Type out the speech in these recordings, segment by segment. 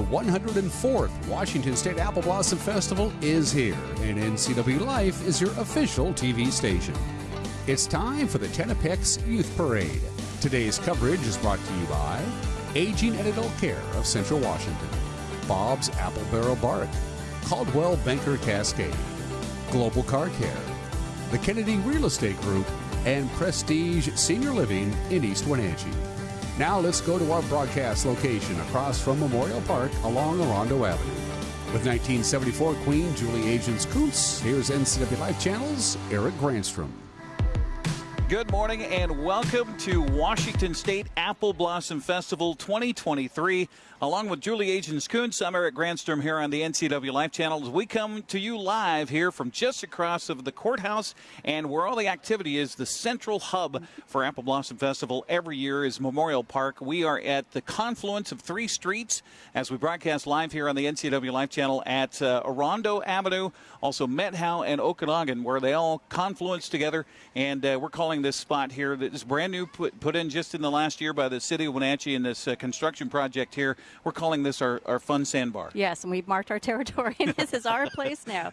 the 104th Washington State Apple Blossom Festival is here, and NCW Life is your official TV station. It's time for the Technoplex Youth Parade. Today's coverage is brought to you by Aging and Adult Care of Central Washington, Bob's Apple Barrel Bark, Coldwell Banker Cascade, Global Car Care, the Kennedy Real Estate Group, and Prestige Senior Living in East Wenatchee. Now let's go to our broadcast location across from Memorial Park along Orondo Avenue. With 1974 Queen Julie Agents Kuntz, here's NCW Life Channel's Eric Granstrom. Good morning and welcome to Washington State Apple Blossom Festival 2023. Along with Julie Agents Kuntz, I'm Eric Granstrom here on the NCW Life Channel as we come to you live here from just across of the courthouse and where all the activity is, the central hub for Apple Blossom Festival every year is Memorial Park. We are at the confluence of three streets as we broadcast live here on the NCW Life Channel at uh, Orondo Avenue, also Methow and Okanogan, where they all confluence together. And uh, we're calling this spot here that is brand new, put, put in just in the last year by the city of Wenatchee in this uh, construction project here we're calling this our, our fun sandbar. Yes, and we've marked our territory, and this is our place now.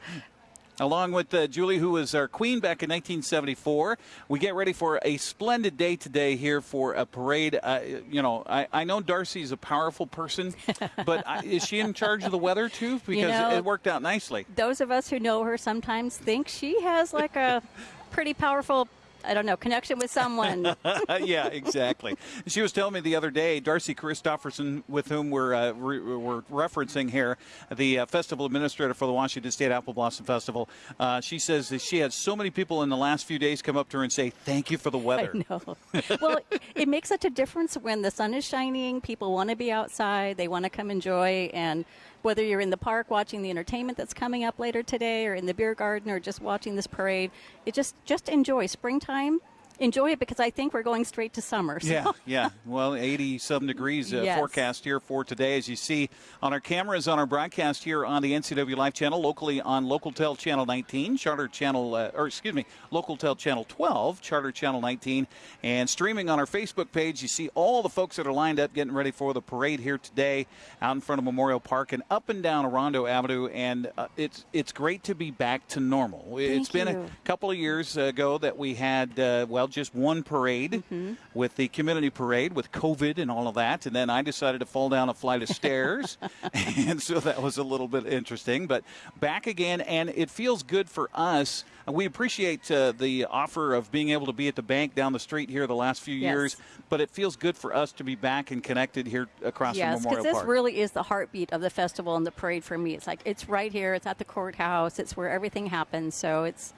Along with uh, Julie, who was our queen back in 1974, we get ready for a splendid day today here for a parade. Uh, you know, I, I know Darcy's a powerful person, but I, is she in charge of the weather too? Because you know, it, it worked out nicely. Those of us who know her sometimes think she has like a pretty powerful I don't know, connection with someone. yeah, exactly. She was telling me the other day, Darcy Christofferson, with whom we're, uh, re- we're referencing here, the uh, festival administrator for the Washington State Apple Blossom Festival, uh, she says that she had so many people in the last few days come up to her and say, thank you for the weather. I know. well, it makes such a difference when the sun is shining, people want to be outside, they want to come enjoy, and whether you're in the park watching the entertainment that's coming up later today or in the beer garden or just watching this parade, it just just enjoy springtime enjoy it because I think we're going straight to summer. So. Yeah, yeah. Well, 80 some degrees uh, yes. forecast here for today, as you see on our cameras on our broadcast here on the NCW Life channel, locally on LocalTel Channel 19, Charter Channel, uh, or excuse me, LocalTel Channel 12, Charter Channel 19, and streaming on our Facebook page. You see all the folks that are lined up getting ready for the parade here today out in front of Memorial Park and up and down Orondo Avenue, and uh, it's it's great to be back to normal. Thank it's been a couple of years ago that we had uh, just one parade mm-hmm. with the community parade with COVID and all of that. And then I decided to fall down a flight of stairs. and so that was a little bit interesting. But back again, and it feels good for us. We appreciate uh, the offer of being able to be at the bank down the street here the last few yes. years, but it feels good for us to be back and connected here across yes, from Memorial because this really is the heartbeat of the festival and the parade for me. It's like it's right here. It's at the courthouse. It's where everything happens. So it's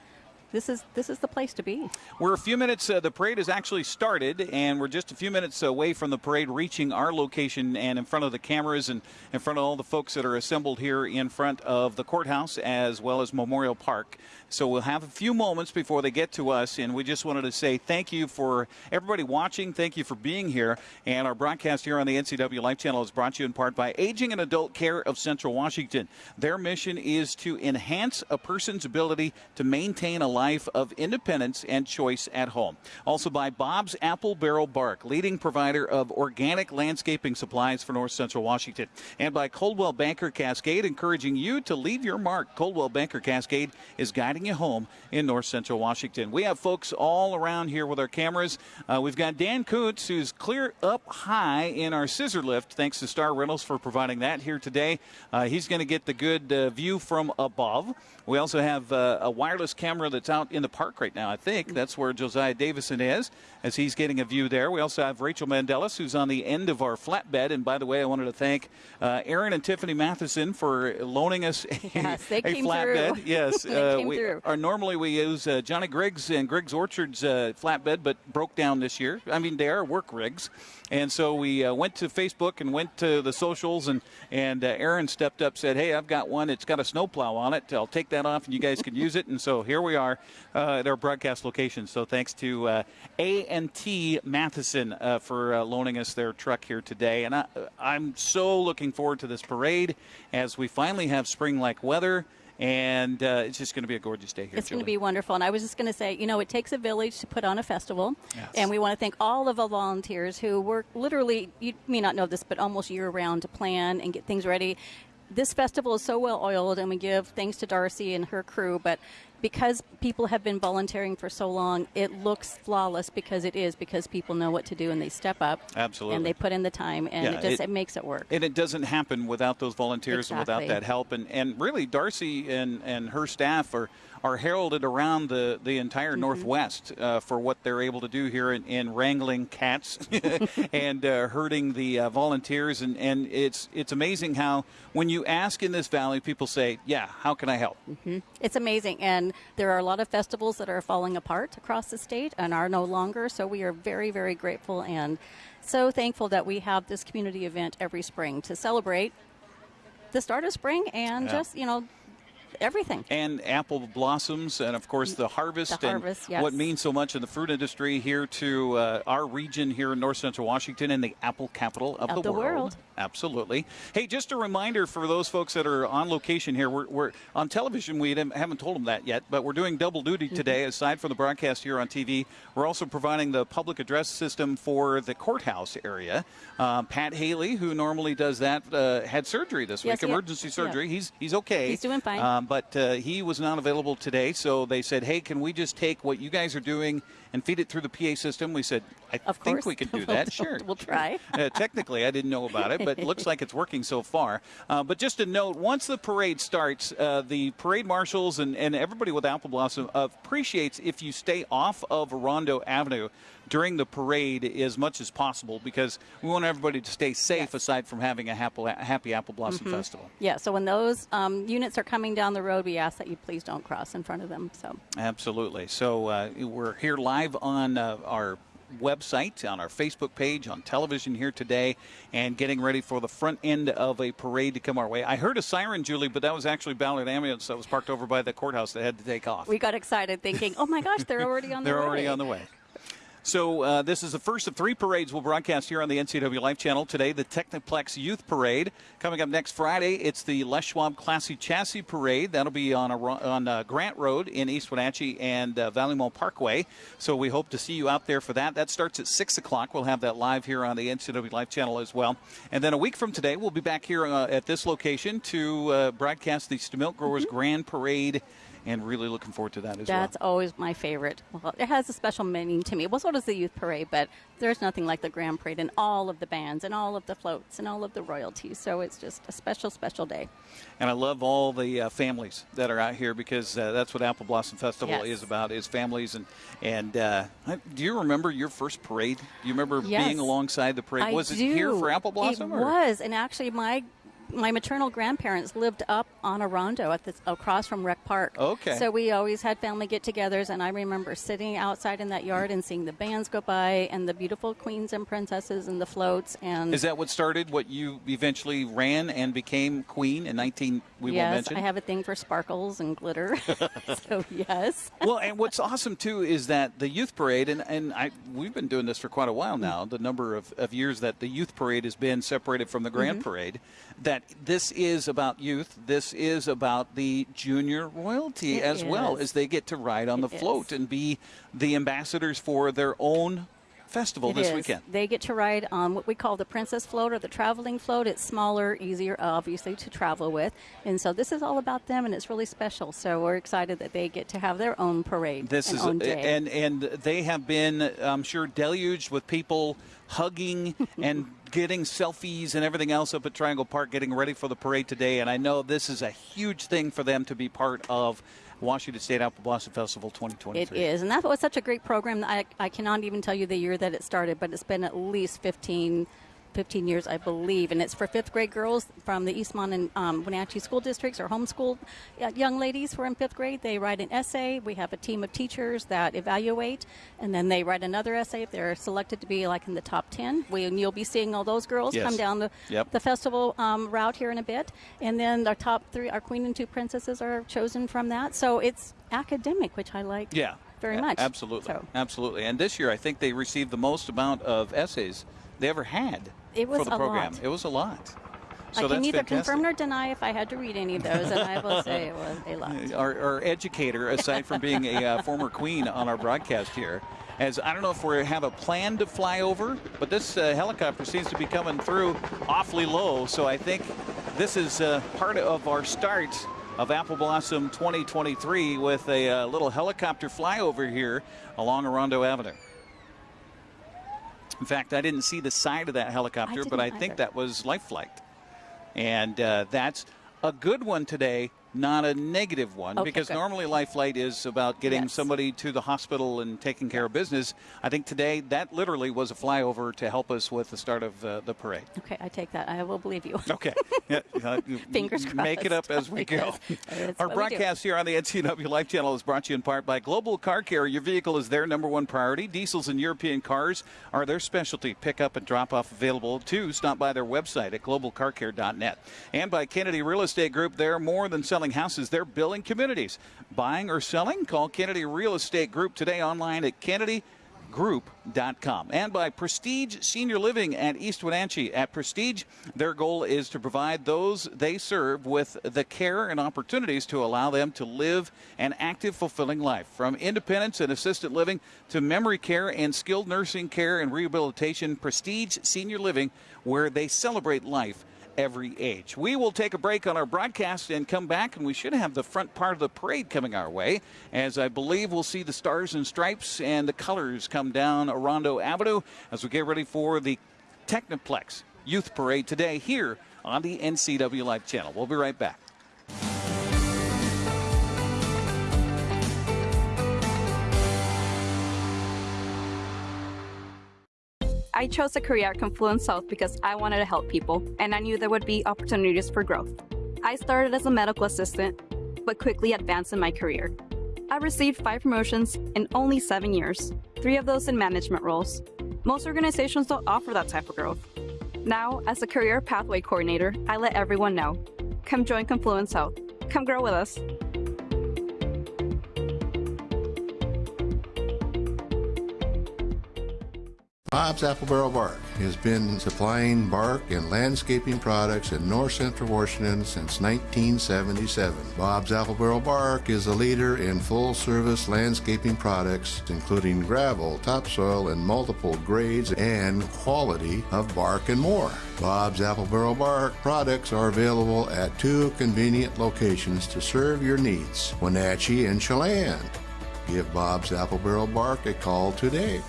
this is this is the place to be. We're a few minutes. Uh, the parade has actually started, and we're just a few minutes away from the parade reaching our location and in front of the cameras and in front of all the folks that are assembled here in front of the courthouse as well as Memorial Park. So we'll have a few moments before they get to us, and we just wanted to say thank you for everybody watching. Thank you for being here. And our broadcast here on the NCW Life Channel is brought to you in part by Aging and Adult Care of Central Washington. Their mission is to enhance a person's ability to maintain a life of independence and choice at home. Also by Bob's Apple Barrel Bark, leading provider of organic landscaping supplies for North Central Washington. And by Coldwell Banker Cascade, encouraging you to leave your mark. Coldwell Banker Cascade is guiding you home in North Central Washington. We have folks all around here with our cameras. Uh, we've got Dan Kuntz, who's clear up high in our scissor lift. Thanks to Star Rentals for providing that here today. Uh, he's going to get the good uh, view from above. We also have uh, a wireless camera that's out in the park right now. I think that's where Josiah Davison is, as he's getting a view there. We also have Rachel Mandelis, who's on the end of our flatbed. And by the way, I wanted to thank uh, Aaron and Tiffany Matheson for loaning us a, yes, a flatbed. Through. Yes, uh, we through. are normally we use uh, Johnny Griggs and Griggs Orchards uh, flatbed, but broke down this year. I mean, they are work rigs, and so we uh, went to Facebook and went to the socials, and and uh, Aaron stepped up, said, "Hey, I've got one. It's got a snowplow on it. I'll take that off, and you guys can use it." And so here we are uh, at our broadcast location. So thanks to uh, A&T Matheson uh, for uh, loaning us their truck here today. And I, I'm so looking forward to this parade as we finally have spring-like weather and uh, it's just going to be a gorgeous day here. It's going to be wonderful. And I was just going to say, you know, it takes a village to put on a festival. Yes. And we want to thank all of the volunteers who work literally, you may not know this, but almost year round to plan and get things ready. This festival is so well oiled, and we give thanks to Darcy and her crew. But because people have been volunteering for so long, it looks flawless because it is, because people know what to do and they step up. Absolutely. And they put in the time, and Yeah, it just it- it, makes it work. And it doesn't happen without those volunteers and without that help. And, and really, Darcy and, and her staff are, are heralded around the, the entire Mm-hmm. Northwest uh, for what they're able to do here in, in wrangling cats and uh, herding the uh, volunteers. And, and it's, it's amazing how, when you ask in this valley, people say, Yeah, how can I help? It's amazing. And there are a lot of festivals that are falling apart across the state and are no longer. So we are very, very grateful and so thankful that we have this community event every spring to celebrate the start of spring and Yeah. just, you know, everything. and apple blossoms, and of course the harvest, The harvest, and yes. what means so much in the fruit industry here to uh, our region here in North Central Washington and the apple capital of, Of the world. Absolutely. Hey, just a reminder for those folks that are on location here. We're, we're on television. We haven't told them that yet, but we're doing double duty Mm-hmm. today. Aside from the broadcast here on TV, we're also providing the public address system for the courthouse area. Uh, Pat Haley, who normally does that, uh, had surgery this Yes, week, emergency Yeah. surgery. He's he's okay. He's doing fine. Um, but uh, he was not available today, so they said, "Hey, can we just take what you guys are doing and feed it through the PA system?" We said, "I Of think course. we can do We'll- that. sure, we'll try. Uh, technically, I didn't know about it, but it looks like it's working so far. Uh, but just a note: once the parade starts, uh, the parade marshals and, and everybody with Apple Blossom appreciates if you stay off of Rondo Avenue during the parade as much as possible because we want everybody to stay safe. Yes. Aside from having a happy, happy Apple Blossom Mm-hmm. Festival. Yeah, so when those um, units are coming down the road, we ask that you please don't cross in front of them. So Absolutely. So uh, we're here live on uh, our website, on our Facebook page, on television here today, and getting ready for the front end of a parade to come our way. I heard a siren, Julie, but that was actually Ballard Ambulance that was parked over by the courthouse that had to take off. we got excited thinking, oh my gosh, they're already on the way. They're already on the way. So uh, this is the first of three parades we'll broadcast here on the NCW Life Channel today. The Technoplex Youth Parade coming up next Friday. It's the Les Schwab Classy Chassis Parade. That'll be on a, on uh, Grant Road in East Wenatchee and uh, Valley Mall Parkway. So we hope to see you out there for that. That starts at six o'clock. We'll have that live here on the NCW Life Channel as well. And then a week from today, we'll be back here uh, at this location to uh, broadcast the Stemilt Growers Grand Parade. And really looking forward to that as well. That's always my favorite. Well, it has a special meaning to me. Well, so does the youth parade, but there's nothing like the grand parade and all of the bands and all of the floats and all of the royalties. So it's just a special, special day. And I love all the uh, families that are out here because uh, that's what Apple Blossom Festival Yes. is about is families and and uh, do you remember your first parade? Do you remember Yes. being alongside the parade? I was it do. here for Apple Blossom? It or? was, and actually, my my maternal grandparents lived up on a rondo at across from Rec Park. Okay. So we always had family get-togethers, and I remember sitting outside in that yard and seeing the bands go by and the beautiful queens and princesses and the floats. And Is that what started? What you eventually ran and became queen in 19? We yes, won't mention. I have a thing for sparkles and glitter. so yes. well, and what's awesome too is that the youth parade, and, and I we've been doing this for quite a while now. The number of, of years that the youth parade has been separated from the grand Mm-hmm. parade, that this is about youth. This is about the junior royalty It as well as they get to ride on It the float is. and be the ambassadors for their own festival It this is. weekend. They get to ride on what we call the princess float or the traveling float. It's smaller, easier, obviously, to travel with. And so this is all about them, and it's really special. So we're excited that they get to have their own parade. This and is own day. and and they have been, I'm sure, deluged with people hugging and getting selfies and everything else up at Triangle Park, getting ready for the parade today. And I know this is a huge thing for them to be part of Washington State Apple Blossom Festival 2023. It is, and that was such a great program. I, I cannot even tell you the year that it started, but it's been at least 15, 15 years, I believe. And it's for fifth grade girls from the Eastmont and um, Wenatchee school districts or homeschooled uh, young ladies who are in fifth grade. They write an essay. We have a team of teachers that evaluate, and then they write another essay if they're selected to be like in the top 10. We, and you'll be seeing all those girls Yes. come down the, Yep. the festival um, route here in a bit. And then our top three, our queen and two princesses are chosen from that. So it's academic, which I like Yeah. very A- much. Absolutely. So Absolutely. And this year, I think they received the most amount of essays they ever had It was for the a program. lot. It was a lot. So I can neither fantastic. confirm nor deny if I had to read any of those, and I will say it was a lot. Our, our educator, aside from being a uh, former queen on our broadcast here, as I don't know if we have a plan to fly over, but this uh, helicopter seems to be coming through awfully low. So I think this is uh, part of our start of Apple Blossom 2023 with a uh, little helicopter flyover here along Orondo Avenue. In fact, I didn't see the side of that helicopter, but I didn't think that was Life Flight. And uh, that's a good one today, not a negative one, Okay, because good. normally Life Flight is about getting Yes. somebody to the hospital and taking care of business. I think today that literally was a flyover to help us with the start of uh, the parade. Okay, I take that. I will believe you. Okay. Yeah, uh, Fingers Make it up as we go. Our what we do. broadcast here on the NCW Life Channel is brought to you in part by Global Car Care. Your vehicle is their number one priority. Diesels and European cars are their specialty. Pick up and drop off available too. Stop by their website at globalcarcare.net. And by Kennedy Real Estate Group, they're more than selling houses, they're building communities. Buying or selling? Call Kennedy Real Estate Group today online at Kennedy group.com and by prestige senior living at east wenatchee at prestige their goal is to provide those they serve with the care and opportunities to allow them to live an active fulfilling life from independence and assisted living to memory care and skilled nursing care and rehabilitation prestige senior living where they celebrate life every age. We will take a break on our broadcast and come back, and we should have the front part of the parade coming our way, as I believe we'll see the stars and stripes and the colors come down Orondo Avenue as we get ready for the Technoplex Youth Parade today here on the NCW Life channel. We'll be right back. I chose a career at Confluence Health because I wanted to help people, and I knew there would be opportunities for growth. I started as a medical assistant, but quickly advanced in my career. I received five promotions in only seven years, three of those in management roles. Most organizations don't offer that type of growth. Now, as a career pathway coordinator, I let everyone know. Come join Confluence Health. Come grow with us. Bob's Apple Barrel Bark has been supplying bark and landscaping products in north central Washington since 1977. Bob's Apple Barrel Bark is a leader in full service landscaping products, including gravel, topsoil, and multiple grades and quality of bark and more. Bob's Apple Barrel Bark products are available at two convenient locations to serve your needs Wenatchee and Chelan. Give Bob's Apple Barrel Bark a call today.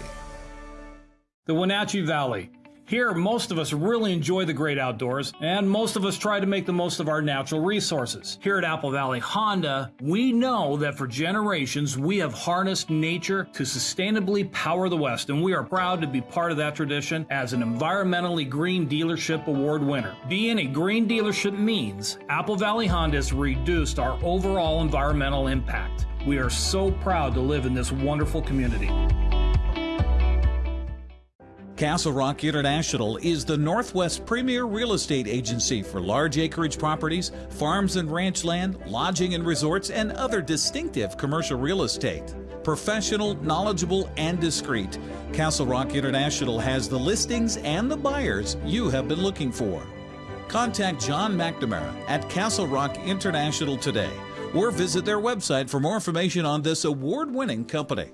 The Wenatchee Valley. Here, most of us really enjoy the great outdoors, and most of us try to make the most of our natural resources. Here at Apple Valley Honda, we know that for generations we have harnessed nature to sustainably power the West, and we are proud to be part of that tradition as an environmentally green dealership award winner. Being a green dealership means Apple Valley Honda has reduced our overall environmental impact. We are so proud to live in this wonderful community. Castle Rock International is the Northwest premier real estate agency for large acreage properties, farms and ranch land, lodging and resorts, and other distinctive commercial real estate. Professional, knowledgeable, and discreet, Castle Rock International has the listings and the buyers you have been looking for. Contact John McNamara at Castle Rock International today or visit their website for more information on this award winning company.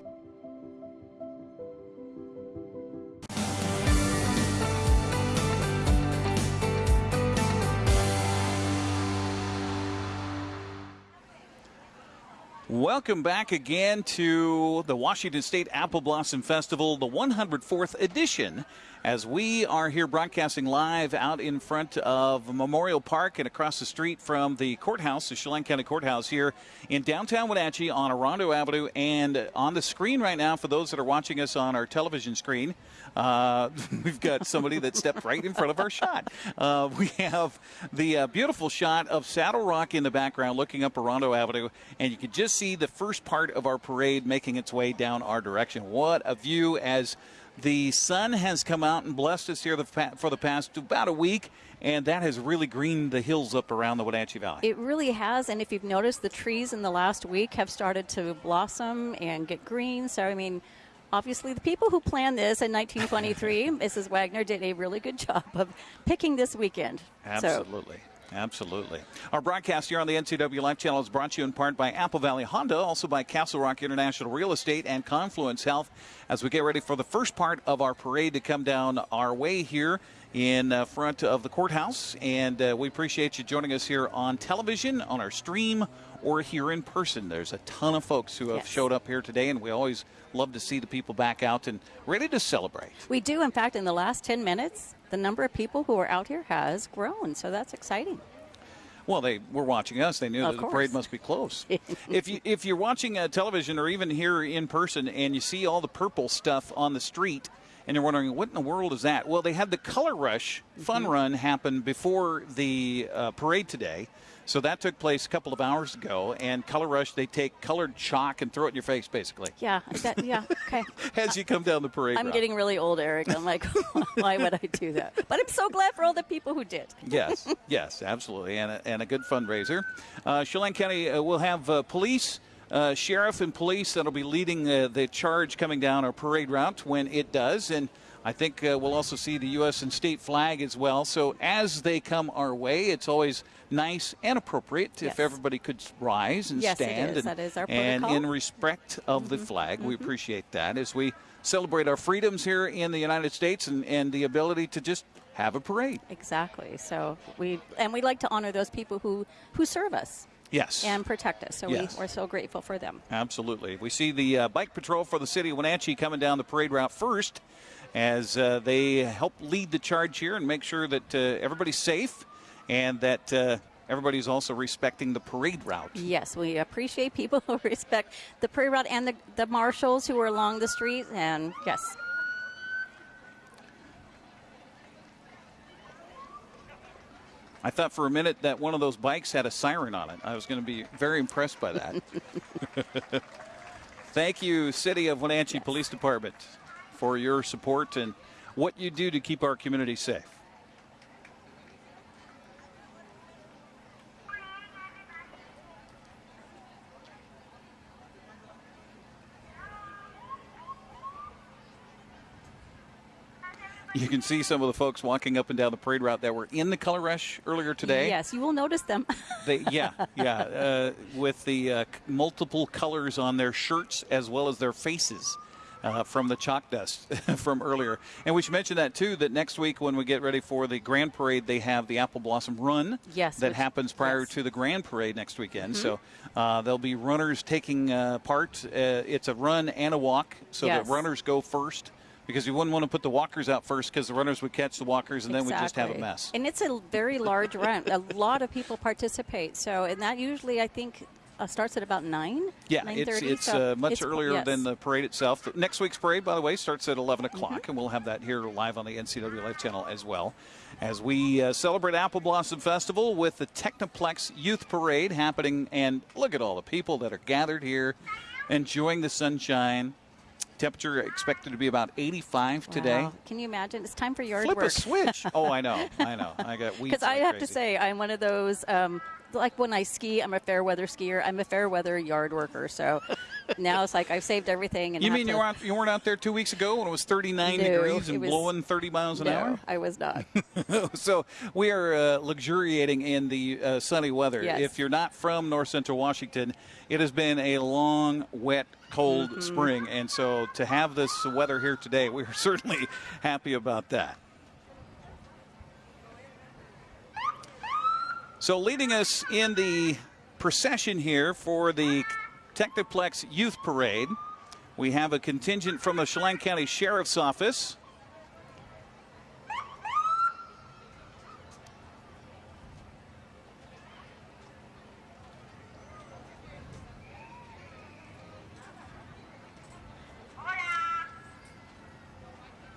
Welcome back again to the Washington State Apple Blossom Festival, the 104th edition, as we are here broadcasting live out in front of Memorial Park and across the street from the courthouse, the Chelan County Courthouse here in downtown Wenatchee on Orondo Avenue. And on the screen right now, for those that are watching us on our television screen, uh, we've got somebody that stepped right in front of our shot. Uh, we have the uh, beautiful shot of Saddle Rock in the background looking up Orondo Avenue, and you can just see the first part of our parade making its way down our direction. What a view as the sun has come out and blessed us here the for the past about a week, and that has really greened the hills up around the Wenatchee Valley. It really has, and if you've noticed, the trees in the last week have started to blossom and get green. So, I mean, obviously the people who planned this in 1923, Mrs. Wagner did a really good job of picking this weekend. Absolutely. So, Absolutely. Our broadcast here on the NCW Life Channel is brought to you in part by Apple Valley Honda, also by Castle Rock International Real Estate and Confluence Health as we get ready for the first part of our parade to come down our way here in uh, front of the courthouse. And uh, we appreciate you joining us here on television, on our stream, or here in person. There's a ton of folks who have yes. showed up here today, and we always love to see the people back out and ready to celebrate. We do. In fact, in the last 10 minutes, the number of people who are out here has grown, so that's exciting. Well, they were watching us. They knew of that course. the parade must be close. if you if you're watching uh, television or even here in person and you see all the purple stuff on the street, and you're wondering what in the world is that? Well, they had the Color Rush Fun mm-hmm. Run happen before the uh, parade today. So that took place a couple of hours ago, and Color Rush, they take colored chalk and throw it in your face, basically. Yeah, that, yeah, okay. As you come down the parade I'm route. getting really old, Eric. I'm like, why would I do that? But I'm so glad for all the people who did. yes, yes, absolutely, and a, and a good fundraiser. Uh, Chelan County uh, will have uh, police. Uh, sheriff and police that'll be leading uh, the charge coming down our parade route when it does. And I think uh, we'll also see the U.S. and state flag as well. So as they come our way, it's always nice and appropriate yes. if everybody could rise and yes, stand. And, that is our and in respect of mm-hmm. the flag, mm-hmm. we appreciate that as we celebrate our freedoms here in the United States and, and the ability to just have a parade. Exactly. So we and we like to honor those people who who serve us. Yes. And protect us. So yes. we, are so grateful for them. Absolutely. We see the uh, bike patrol for the city of Wenatchee coming down the parade route first as uh, they help lead the charge here and make sure that uh, everybody's safe and that uh, everybody's also respecting the parade route. Yes, we appreciate people who respect the parade route and the, the marshals who are along the street. And yes. I thought for a minute that one of those bikes had a siren on it. I was going to be very impressed by that. Thank you, City of Wenatchee yes. Police Department for your support and what you do to keep our community safe. You can see some of the folks walking up and down the parade route that were in the color rush earlier today. Yes, you will notice them. they, yeah, yeah, uh, with the uh, multiple colors on their shirts as well as their faces uh, from the chalk dust from earlier. And we should mention that too. That next week when we get ready for the Grand Parade, they have the Apple Blossom Run. Yes, that which, happens prior yes. to the Grand Parade next weekend. Mm-hmm. So uh, there'll be runners taking uh, part. Uh, it's a run and a walk, so yes. the runners go first because you wouldn't want to put the walkers out first because the runners would catch the walkers and exactly. then we just have a mess. And it's a very large run. A lot of people participate. So, and that usually, I think, uh, starts at about 9? Yeah, it's, it's so uh, much it's, earlier yes. than the parade itself. Next week's parade, by the way, starts at 11 o'clock, mm-hmm. and we'll have that here live on the NCW Life channel as well. As we uh, celebrate Apple Blossom Festival with the Technoplex Youth Parade happening, and look at all the people that are gathered here enjoying the sunshine. Temperature expected to be about 85 wow. today. Can you imagine? It's time for yard Flip work. a switch. oh, I know. I know. I got weeds. Because I have crazy. to say, I'm one of those um, like when I ski, I'm a fair weather skier. I'm a fair weather yard worker. So now it's like I've saved everything. And you mean you weren't you weren't out there two weeks ago when it was 39 no, degrees and was, blowing 30 miles an no, hour? I was not. so we are uh, luxuriating in the uh, sunny weather. Yes. If you're not from North Central Washington, it has been a long, wet, cold mm-hmm. spring, and so to have this weather here today, we are certainly happy about that. So, leading us in the procession here for the Technoplex Youth Parade, we have a contingent from the Chelan County Sheriff's Office.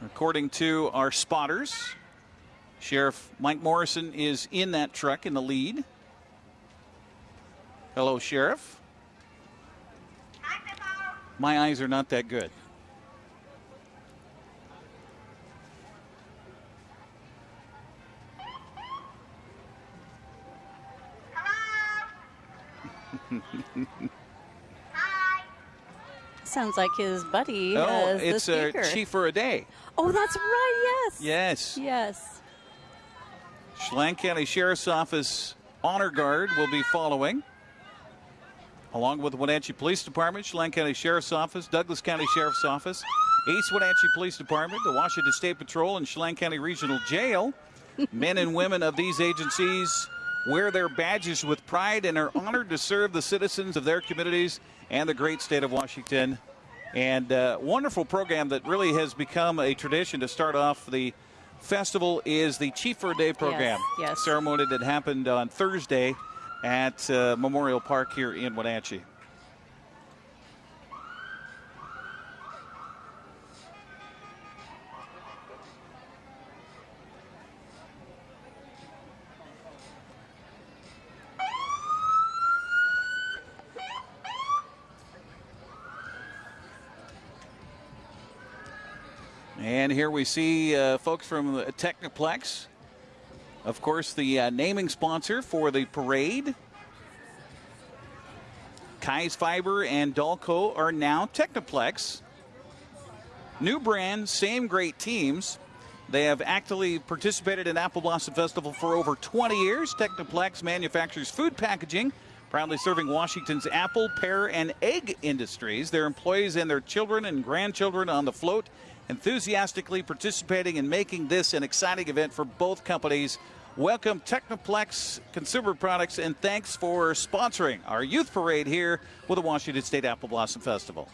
According to our spotters, Sheriff Mike Morrison is in that truck in the lead. Hello, Sheriff. Hi. My eyes are not that good. Hi. Sounds like his buddy. Oh, it's a chief for a day. Oh, that's right. Yes. Yes. Yes. Chelan County Sheriff's Office Honor Guard will be following. Along with the Wenatchee Police Department, Chelan County Sheriff's Office, Douglas County Sheriff's Office, East Wenatchee Police Department, the Washington State Patrol, and Chelan County Regional Jail. Men and women of these agencies wear their badges with pride and are honored to serve the citizens of their communities and the great state of Washington. And uh, wonderful program that really has become a tradition to start off the festival is the Chief for a Day program. Yes, yes. Ceremony that happened on Thursday at uh, Memorial Park here in Wenatchee. And here we see uh, folks from the Technoplex. Of course, the uh, naming sponsor for the parade. Keyes Fiber and Dolco are now Technoplex. New brand, same great teams. They have actively participated in Apple Blossom Festival for over 20 years. Technoplex manufactures food packaging, proudly serving Washington's apple, pear, and egg industries. Their employees and their children and grandchildren on the float, enthusiastically participating in making this an exciting event for both companies. Welcome, Technoplex Consumer Products, and thanks for sponsoring our youth parade here with the Washington State Apple Blossom Festival.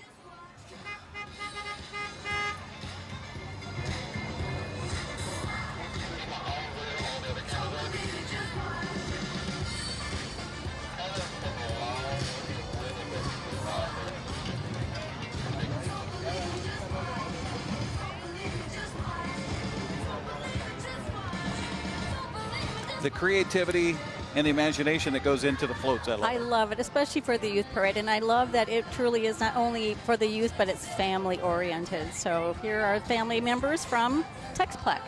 The creativity and the imagination that goes into the floats. I love I it. love it, especially for the youth parade, and I love that it truly is not only for the youth, but it's family oriented. So here are family members from Texplex,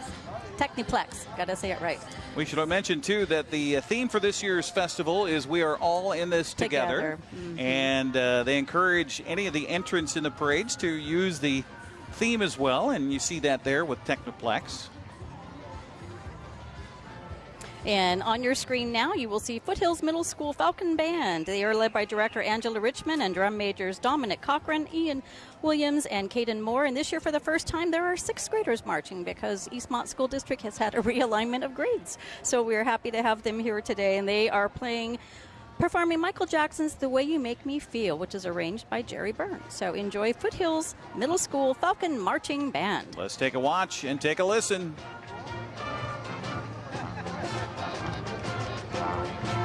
Techniplex. Got to say it right. We should mention too that the theme for this year's festival is "We are all in this together,", Together. and uh, they encourage any of the entrants in the parades to use the theme as well. And you see that there with Technoplex. And on your screen now, you will see Foothills Middle School Falcon Band. They are led by director Angela Richmond and drum majors Dominic Cochran, Ian Williams, and Caden Moore. And this year, for the first time, there are sixth graders marching because Eastmont School District has had a realignment of grades. So we're happy to have them here today, and they are playing. Performing Michael Jackson's The Way You Make Me Feel, which is arranged by Jerry Byrne. So enjoy Foothills Middle School Falcon Marching Band. Let's take a watch and take a listen. Thank you.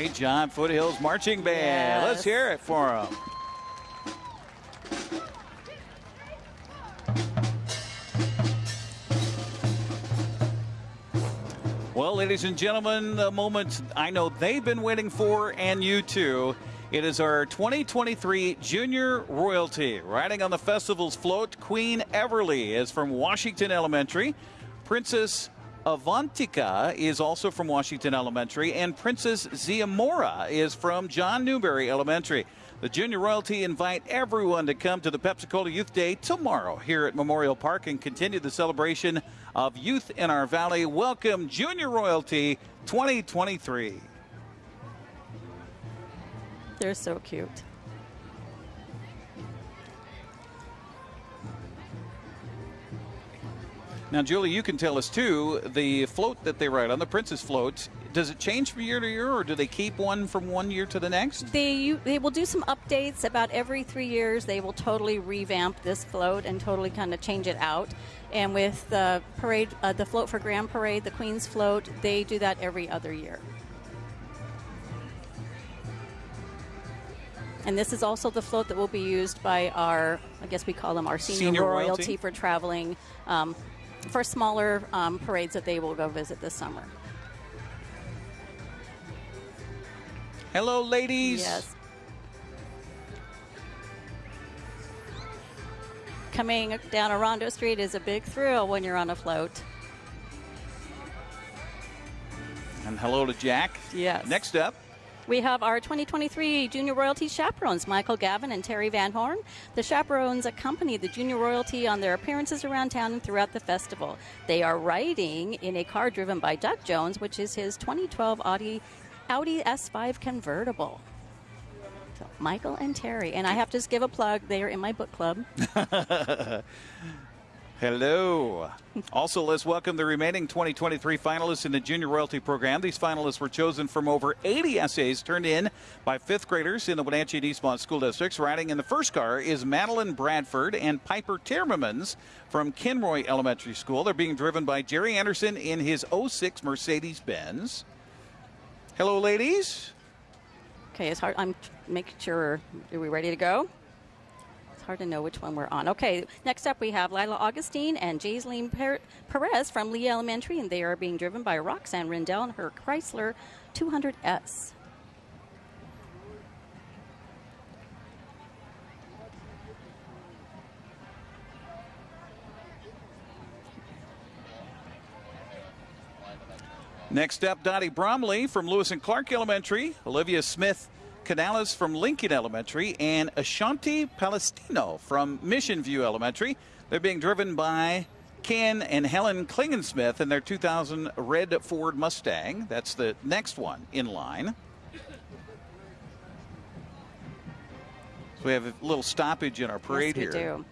Great job, Foothills Marching Band. Yes. Let's hear it for them. Well, ladies and gentlemen, the moment I know they've been waiting for, and you too. It is our 2023 Junior Royalty. Riding on the festival's float, Queen Everly is from Washington Elementary. Princess Avantika is also from Washington Elementary, and Princess Ziamora is from John Newbery Elementary. The Junior Royalty invite everyone to come to the Pepsi-Cola Youth Day tomorrow here at Memorial Park and continue the celebration of youth in our valley. Welcome Junior Royalty 2023. They're so cute. Now, Julie, you can tell us too. The float that they ride on, the Princess float, does it change from year to year, or do they keep one from one year to the next? They they will do some updates about every three years. They will totally revamp this float and totally kind of change it out. And with the parade, uh, the float for Grand Parade, the Queen's float, they do that every other year. And this is also the float that will be used by our, I guess we call them our senior, Senior royalty, royalty. for traveling um, for smaller um, parades that they will go visit this summer. Hello, ladies. Yes. Coming down Orondo Street is a big thrill when you're on a float. And hello to Jack. Yes. Next up, We have our 2023 Junior Royalty chaperones, Michael Gavin and Terry Van Horn. The chaperones accompany the Junior Royalty on their appearances around town and throughout the festival. They are riding in a car driven by Doug Jones, which is his 2012 Audi, Audi S5 convertible. So, Michael and Terry. And I have to just give a plug. They are in my book club. Hello. also, let's welcome the remaining 2023 finalists in the Junior Royalty Program. These finalists were chosen from over 80 essays turned in by fifth graders in the Wenatchee and Eastmont school districts. Riding in the first car is Madeline Bradford and Piper Tiermans from Kenroy Elementary School. They're being driven by Jerry Anderson in his 06 Mercedes Benz. Hello, ladies. Okay, it's hard. I'm making sure. Are we ready to go? It's hard to know which one we're on. Okay, next up we have Lila Augustine and Jaiseline Perez from Lee Elementary, and they are being driven by Roxanne Rendell and her Chrysler 200S. Next up, Dottie Bromley from Lewis and Clark Elementary, Olivia Smith Canales from Lincoln Elementary, and Ashanti Palestino from Mission View Elementary. They're being driven by Ken and Helen Klingensmith in their 2000 red Ford Mustang. That's the next one in line. So we have a little stoppage in our parade yes, we here. do.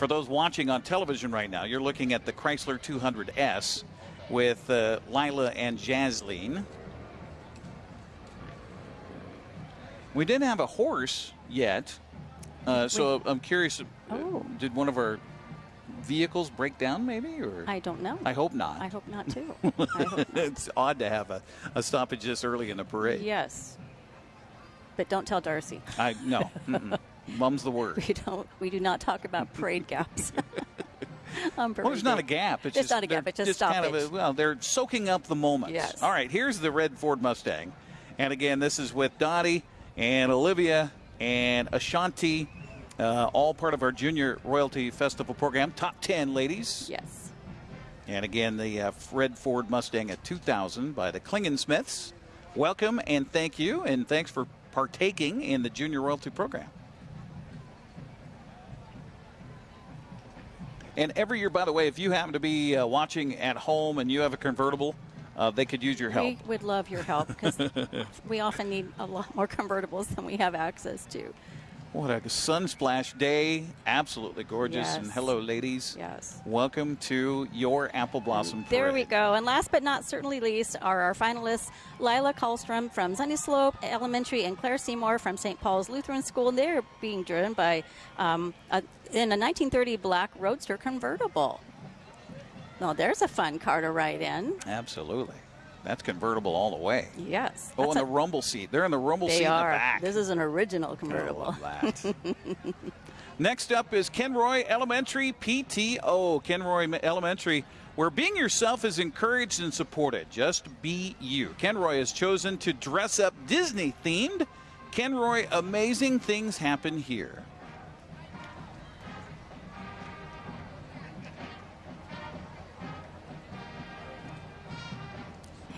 For those watching on television right now, you're looking at the Chrysler 200S with uh, Lila and Jasleen. We didn't have a horse yet, uh, so I'm curious. uh, Oh. Did one of our vehicles break down, maybe, or I don't know. I hope not. I hope not too. Hope not. it's odd to have a, a stoppage this early in the parade. Yes, but don't tell Darcy. I no. mum's the word. We don't. We do not talk about parade gaps. Well, there's not a gap. It's, It's just, not a gap, it's just kind of a, well, they're soaking up the moments. Yes. All right, here's the red Ford Mustang, and again, this is with Dottie and Olivia and Ashanti, uh, all part of our Junior Royalty Festival program. Top ten ladies, Yes. and again, the uh, red Ford Mustang at 2000 by the Klingensmiths. Welcome and thank you, and thanks for partaking in the Junior Royalty program. And every year, by the way, if you happen to be uh, watching at home and you have a convertible, uh, they could use your help. We would love your help because we often need a lot more convertibles than we have access to. What a sunsplash day! Absolutely gorgeous. Yes. And hello, ladies. Yes. Welcome to your Apple Blossom Parade. There we go. And last but not certainly least are our finalists Lila Kallstrom from Sunnyslope Elementary and Claire Seymour from St. Paul's Lutheran School. They're being driven by um, a, in a 1930 black Roadster convertible. Oh, there's a fun car to ride in. Absolutely. That's convertible all the way. Yes. Oh, and the rumble seat. They're in the rumble they seat are. in the back. This is an original convertible. Oh, that. Next up is Kenroy Elementary PTO. Kenroy Elementary, where being yourself is encouraged and supported. Just be you. Kenroy has chosen to dress up Disney themed. Kenroy, amazing things happen here.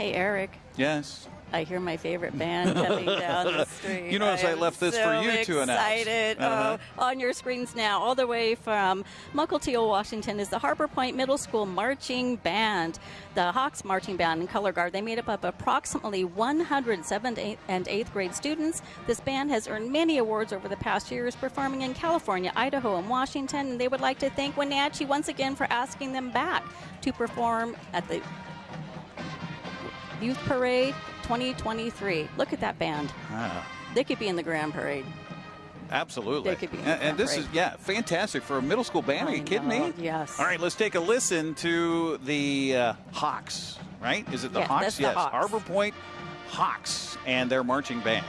Hey, Eric. Yes. I hear my favorite band coming down the street. You notice I am left this so for you to announce. excited. Uh-huh. Oh, on your screens now, all the way from Mukilteo, Washington, is the Harbor Point Middle School Marching Band, the Hawks Marching Band and Color Guard. They made up of approximately 100 7th and 8th grade students. This band has earned many awards over the past years, performing in California, Idaho, and Washington. And they would like to thank Wenatchee once again for asking them back to perform at the Youth Parade 2023. Look at that band. Ah, They could be in the Grand Parade. absolutely. They could be in and, and this front is, yeah, fantastic for a middle school band. Are you kidding me? yes. All right, let's take a listen to the uh, Hawks, right? Is it the Hawks? that's the yes, Hawks. Harbor Point Hawks and their marching band.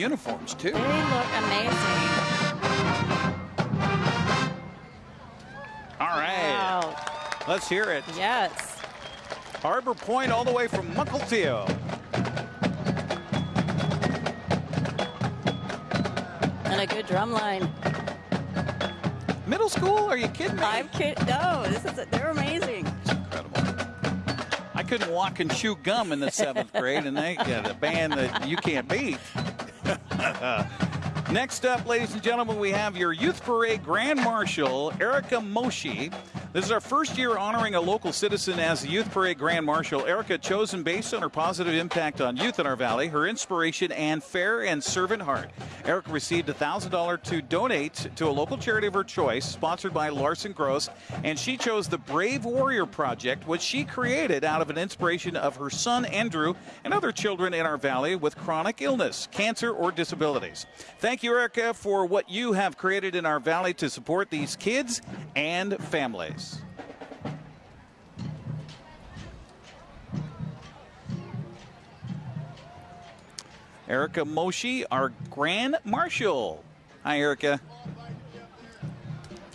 Uniforms, too. They look amazing. All right. Wow. Let's hear it. Yes. Harbor Point all the way from Mukilteo. And a good drum line. Middle school? Are you kidding me? I'm kidding. No, this is they're amazing. It's Incredible. I couldn't walk and chew gum in the seventh grade, and they got a band that you can't beat. Next up, ladies and gentlemen, we have your Youth Parade Grand Marshal, Erica Moshi. This is our first year honoring a local citizen as the Youth Parade Grand Marshal. Erica, chosen based on her positive impact on youth in our valley, her inspiration, and fair and servant heart. Erica received $1,000 to donate to a local charity of her choice, sponsored by Larson Gross, and she chose the Brave Warrior Project, which she created out of an inspiration of her son Andrew and other children in our valley with chronic illness, cancer, or disabilities. Thank you, Erica, for what you have created in our valley to support these kids and families. Erica Moshi, our Grand Marshal. Hi, Erica.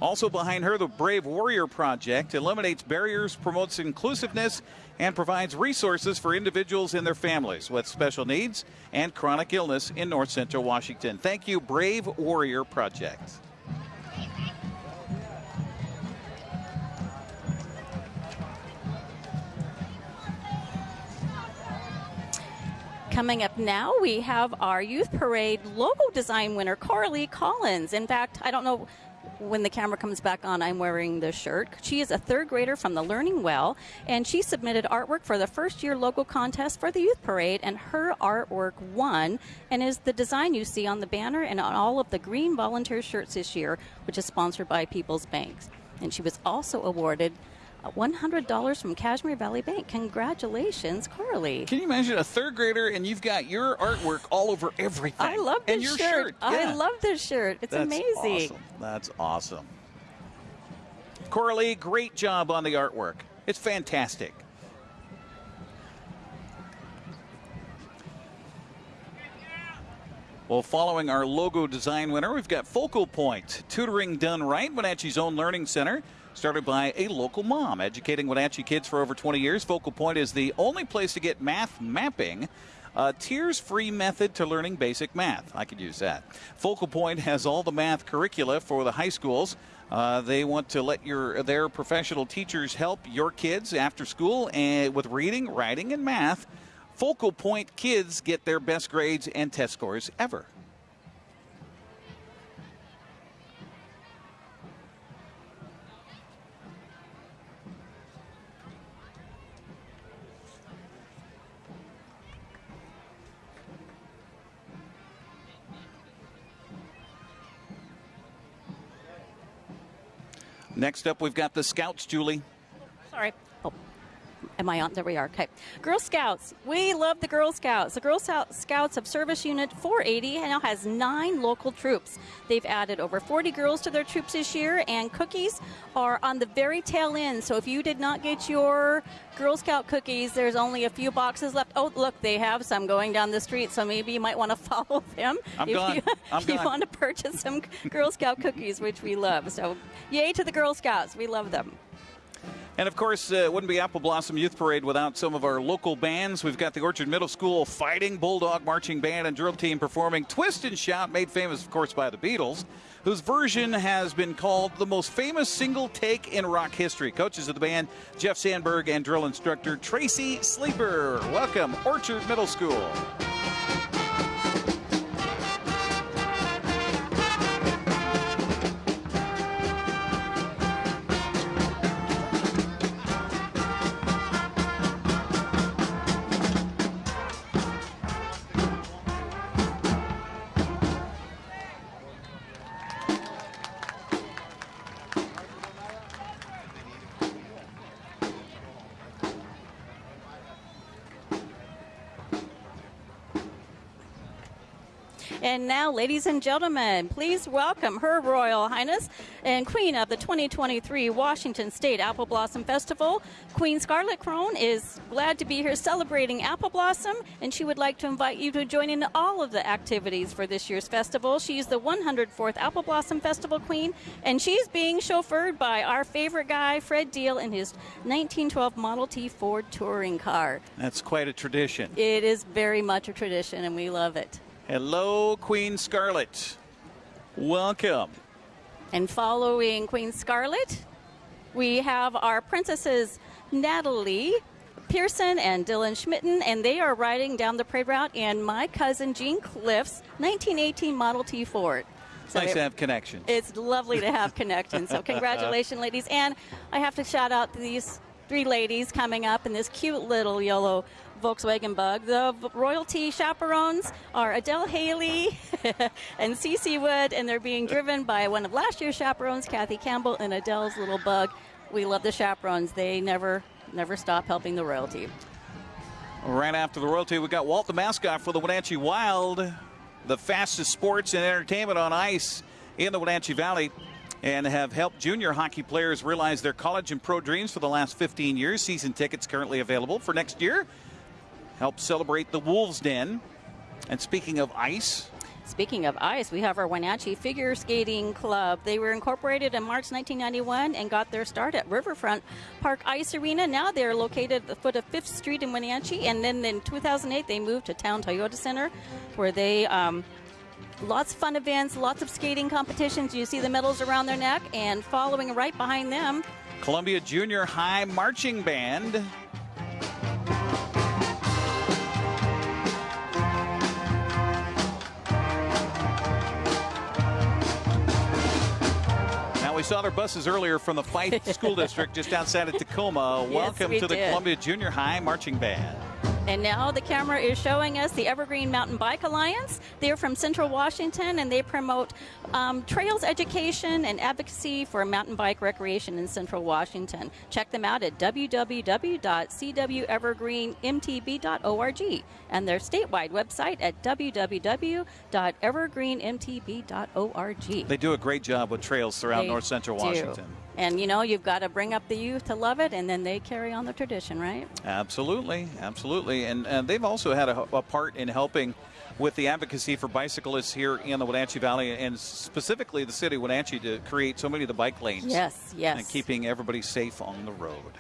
Also behind her, the Brave Warrior Project eliminates barriers, promotes inclusiveness, and provides resources for individuals and their families with special needs and chronic illness in North Central Washington. Thank you, Brave Warrior Project. Coming up now, we have our Youth Parade logo design winner, Carly Collins. In fact, I don't know when the camera comes back on, I'm wearing this shirt. She is a third grader from the Learning Well, and she submitted artwork for the first year logo contest for the Youth Parade, and her artwork won and is the design you see on the banner and on all of the green volunteer shirts this year, which is sponsored by People's Banks. And she was also awarded $100 from Cashmere Valley Bank. Congratulations, Carly. Can you imagine a third grader and you've got your artwork all over everything? I love this and your shirt. shirt. I love this shirt. It's That's amazing. Awesome. That's awesome. Coralie, great job on the artwork. It's fantastic. Well, following our logo design winner, we've got Focal Point, tutoring done right, Wenatchee's own learning center. Started by a local mom, educating Wenatchee kids for over 20 years. Focal Point is the only place to get math mapping. A tears free method to learning basic math. I could use that. Focal Point has all the math curricula for the high schools. Uh, they want to let your their professional teachers help your kids after school and with reading, writing, and math. Focal Point kids get their best grades and test scores ever. Next up, we've got the Scouts, Julie. Sorry. On? There we are. Okay. Girl Scouts. We love the Girl Scouts. The Girl Scout- Scouts of Service Unit 480 now has nine local troops. They've added over 40 girls to their troops this year, and cookies are on the very tail end. So if you did not get your Girl Scout cookies, there's only a few boxes left. Oh, look, they have some going down the street, so maybe you might want to follow them I'm if gone. you, I'm if you want to purchase some Girl Scout cookies, which we love. So, yay to the Girl Scouts. We love them. And of course, uh, it wouldn't be Apple Blossom Youth Parade without some of our local bands. We've got the Orchard Middle School Fighting Bulldog Marching Band and Drill Team performing Twist and Shout, made famous, of course, by the Beatles, whose version has been called the most famous single take in rock history. Coaches of the band, Jeff Sandberg and drill instructor Tracy Sleeper. Welcome, Orchard Middle School. And now, ladies and gentlemen, please welcome Her Royal Highness and Queen of the 2023 Washington State Apple Blossom Festival. Queen Scarlet Crone is glad to be here celebrating Apple Blossom, and she would like to invite you to join in all of the activities for this year's festival. She's the 104th Apple Blossom Festival Queen, and she's being chauffeured by our favorite guy, Fred Deal, in his 1912 Model T Ford touring car. That's quite a tradition. It is very much a tradition, and we love it. Hello, Queen Scarlet. Welcome. And following Queen Scarlet, we have our princesses Natalie Pearson and Dylan Schmitten, and they are riding down the parade route in my cousin Jean Cliff's 1918 Model T Ford. It's nice it, to have connections. It's lovely to have connections. So congratulations, ladies. And I have to shout out these three ladies coming up in this cute little yellow Volkswagen Bug. The royalty chaperones are Adele Haley and Cece Wood, and they're being driven by one of last year's chaperones, Kathy Campbell, and Adele's little bug. We love the chaperones. They never, never stop helping the royalty. Right after the royalty, we got Walt the mascot for the Wenatchee Wild, the fastest sports and entertainment on ice in the Wenatchee Valley and have helped junior hockey players realize their college and pro dreams for the last 15 years. Season tickets currently available for next year. Help celebrate the Wolves Den. And speaking of ice, Speaking of ice, we have our Wenatchee Figure Skating Club. They were incorporated in March 1991 and got their start at Riverfront Park Ice Arena. Now they're located at the foot of 5th Street in Wenatchee. And then in 2008, they moved to Town Toyota Center, where they. Um, lots of fun events, lots of skating competitions. You see the medals around their neck, and following right behind them, Columbia Junior High Marching Band. Now we saw their buses earlier from the Fife School District just outside of Tacoma. Welcome we to the did. Columbia Junior High Marching Band. And now the camera is showing us the Evergreen Mountain Bike Alliance. They're from Central Washington and they promote um, trails education and advocacy for mountain bike recreation in Central Washington. Check them out at www.cwevergreenmtb.org and their statewide website at www.evergreenmtb.org. They do a great job with trails throughout They North Central do. And you know, you've got to bring up the youth to love it, and then they carry on the tradition, right? Absolutely, absolutely, and, and they've also had a, a part in helping with the advocacy for bicyclists here in the Wenatchee Valley, and specifically the city of Wenatchee to create so many of the bike lanes. Yes, yes. and keeping everybody safe on the road.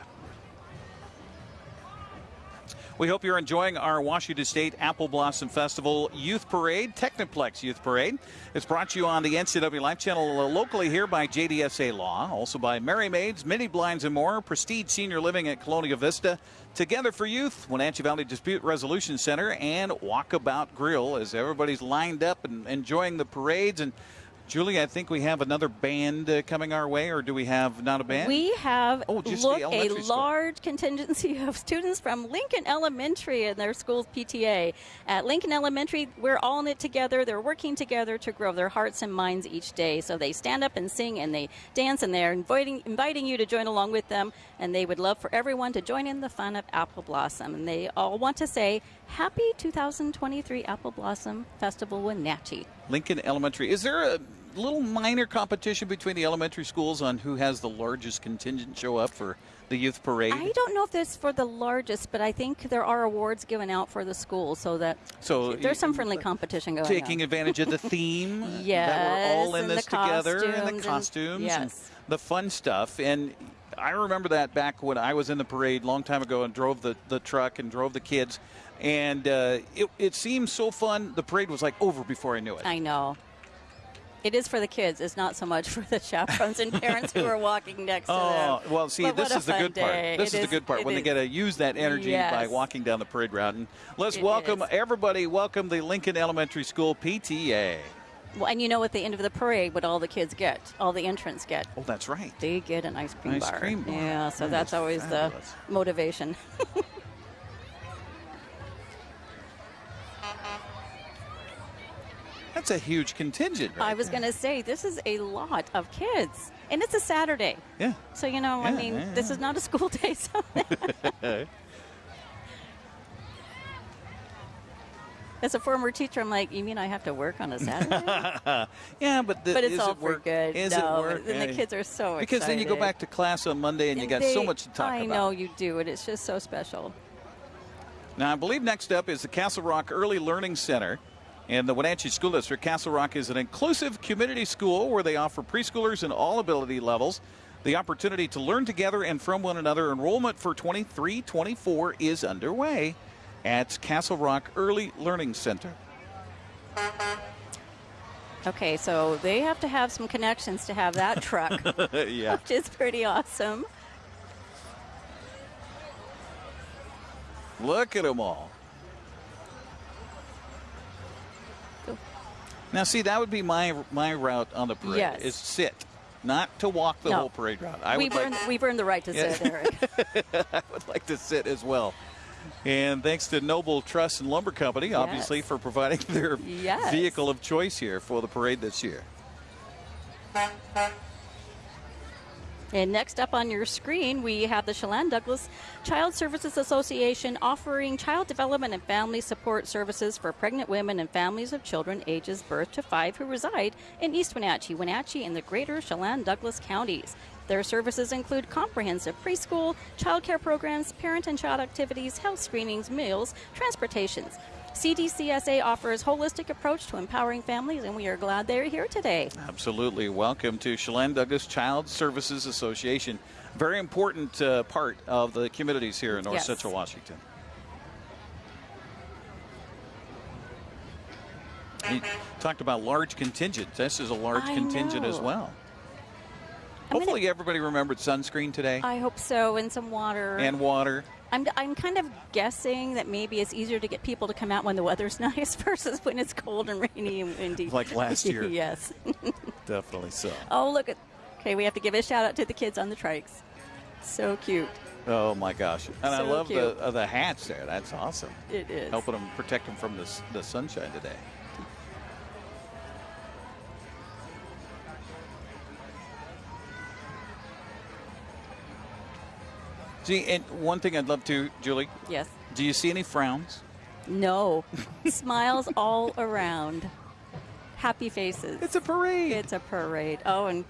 We hope you're enjoying our Washington State Apple Blossom Festival Youth Parade, Technoplex Youth Parade. It's brought to you on the NCW Life Channel uh, locally here by JDSA Law, also by Merry Maids, Mini Blinds and More, Prestige Senior Living at Colonial Vista, Together for Youth, Wenatchee Valley Dispute Resolution Center, and Walkabout Grill as everybody's lined up and enjoying the parades. And Julie, I think we have another band uh, coming our way, or do we have not a band? We have Oh, just look a school. large contingency of students from Lincoln Elementary and their school's PTA. At Lincoln Elementary, we're all in it together. They're working together to grow their hearts and minds each day. So they stand up and sing and they dance and they're inviting inviting you to join along with them. And they would love for everyone to join in the fun of Apple Blossom. And they all want to say Happy 2023 Apple Blossom Festival with Wenatchee. Lincoln Elementary. Is there a little minor competition between the elementary schools on who has the largest contingent show up for the youth parade? I don't know if this for the largest, but I think there are awards given out for the school, so that So there's some friendly competition going Taking on. Taking advantage of the theme that we're all in this together and the costumes and yes. the fun stuff and I remember that back when I was in the parade a long time ago and drove the, the truck and drove the kids and uh, it, it seemed so fun the parade was like over before I knew it I know. It is for the kids. It's not so much for the chaperones and parents who are walking next to Oh them. well, see, But this is the good day. part. This It is, the good part when they is. get to use that energy by walking down the parade route. And let's It welcome is. everybody. Welcome the Lincoln Elementary School PTA. Well, and you know, at the end of the parade, what all the kids get, all the entrants get, Oh, that's right. they get an ice cream Ice bar. cream bar. Yeah, so That that's always fabulous. the motivation. That's a huge contingent. Right I was going to say, this is a lot of kids. And it's a Saturday. Yeah. So, you know, I mean, yeah, this is not a school day. So as a former teacher, I'm like, you mean I have to work on a Saturday? yeah, but the, but it's is all it for good. Is no, it work? And the kids are so excited. because excited. then you go back to class on Monday and, you got they, so much to talk I about. I know you do, and it's just so special. Now, I believe next up is the Castle Rock Early Learning Center. And the Wenatchee School District, Castle Rock is an inclusive community school where they offer preschoolers in all ability levels the opportunity to learn together and from one another. Enrollment for 23 24 is underway at Castle Rock Early Learning Center. Okay, so they have to have some connections to have that truck, yeah. which is pretty awesome. Look at them all. Now, see, that would be my my route on the parade. Yes. Is sit, not to walk the No. whole parade route. I we've, would earned, like, we've earned the right to Yeah. sit, Eric. I would like to sit as well. And thanks to Noble Trust and Lumber Company, obviously, Yes. for providing their Yes. vehicle of choice here for the parade this year. And next up on your screen, we have the Chelan Douglas Child Services Association offering child development and family support services for pregnant women and families of children ages birth to five who reside in East Wenatchee, Wenatchee, and the greater Chelan Douglas counties. Their services include comprehensive preschool, child care programs, parent and child activities, health screenings, meals, transportations. CDCSA offers holistic approach to empowering families, and we are glad they're here today. Absolutely. Welcome to Chelan Douglas Child Services Association. Very important uh, part of the communities here in North Yes. Central Washington. You talked about large contingents. This is a large I contingent as well. I'm gonna- Hopefully, everybody remembered sunscreen today I hope so, and some water. and water. I'm, I'm kind of guessing that maybe it's easier to get people to come out when the weather's nice versus when it's cold and rainy and windy. Like last year. yes. Definitely so. oh, look at. Okay, we have to give a shout out to the kids on the trikes. So cute. Oh my gosh! And I So love the uh, the hats there. That's awesome. It is. Helping them protect them from the the sunshine today. See, and one thing I'd love to, Julie. Yes. Do you see any frowns? No. Smiles all around. Happy faces. It's a parade. It's a parade. Oh, and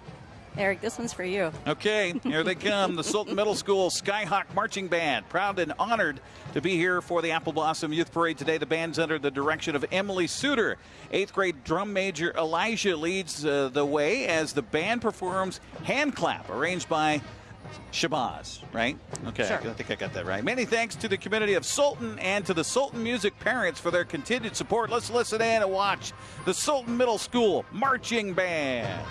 Eric, this one's for you. Okay, here they come. The Sultan Middle School Skyhawk Marching Band. Proud and honored to be here for the Apple Blossom Youth Parade today. The band's under the direction of Emily Suter. Eighth grade drum major Elijah leads uh, the way as the band performs Hand Clap, arranged by Shabazz, right? Okay, Sure. I think I got that right. Many thanks to the community of Sultan and to the Sultan Music parents for their continued support. Let's listen in and watch the Sultan Middle School Marching Band.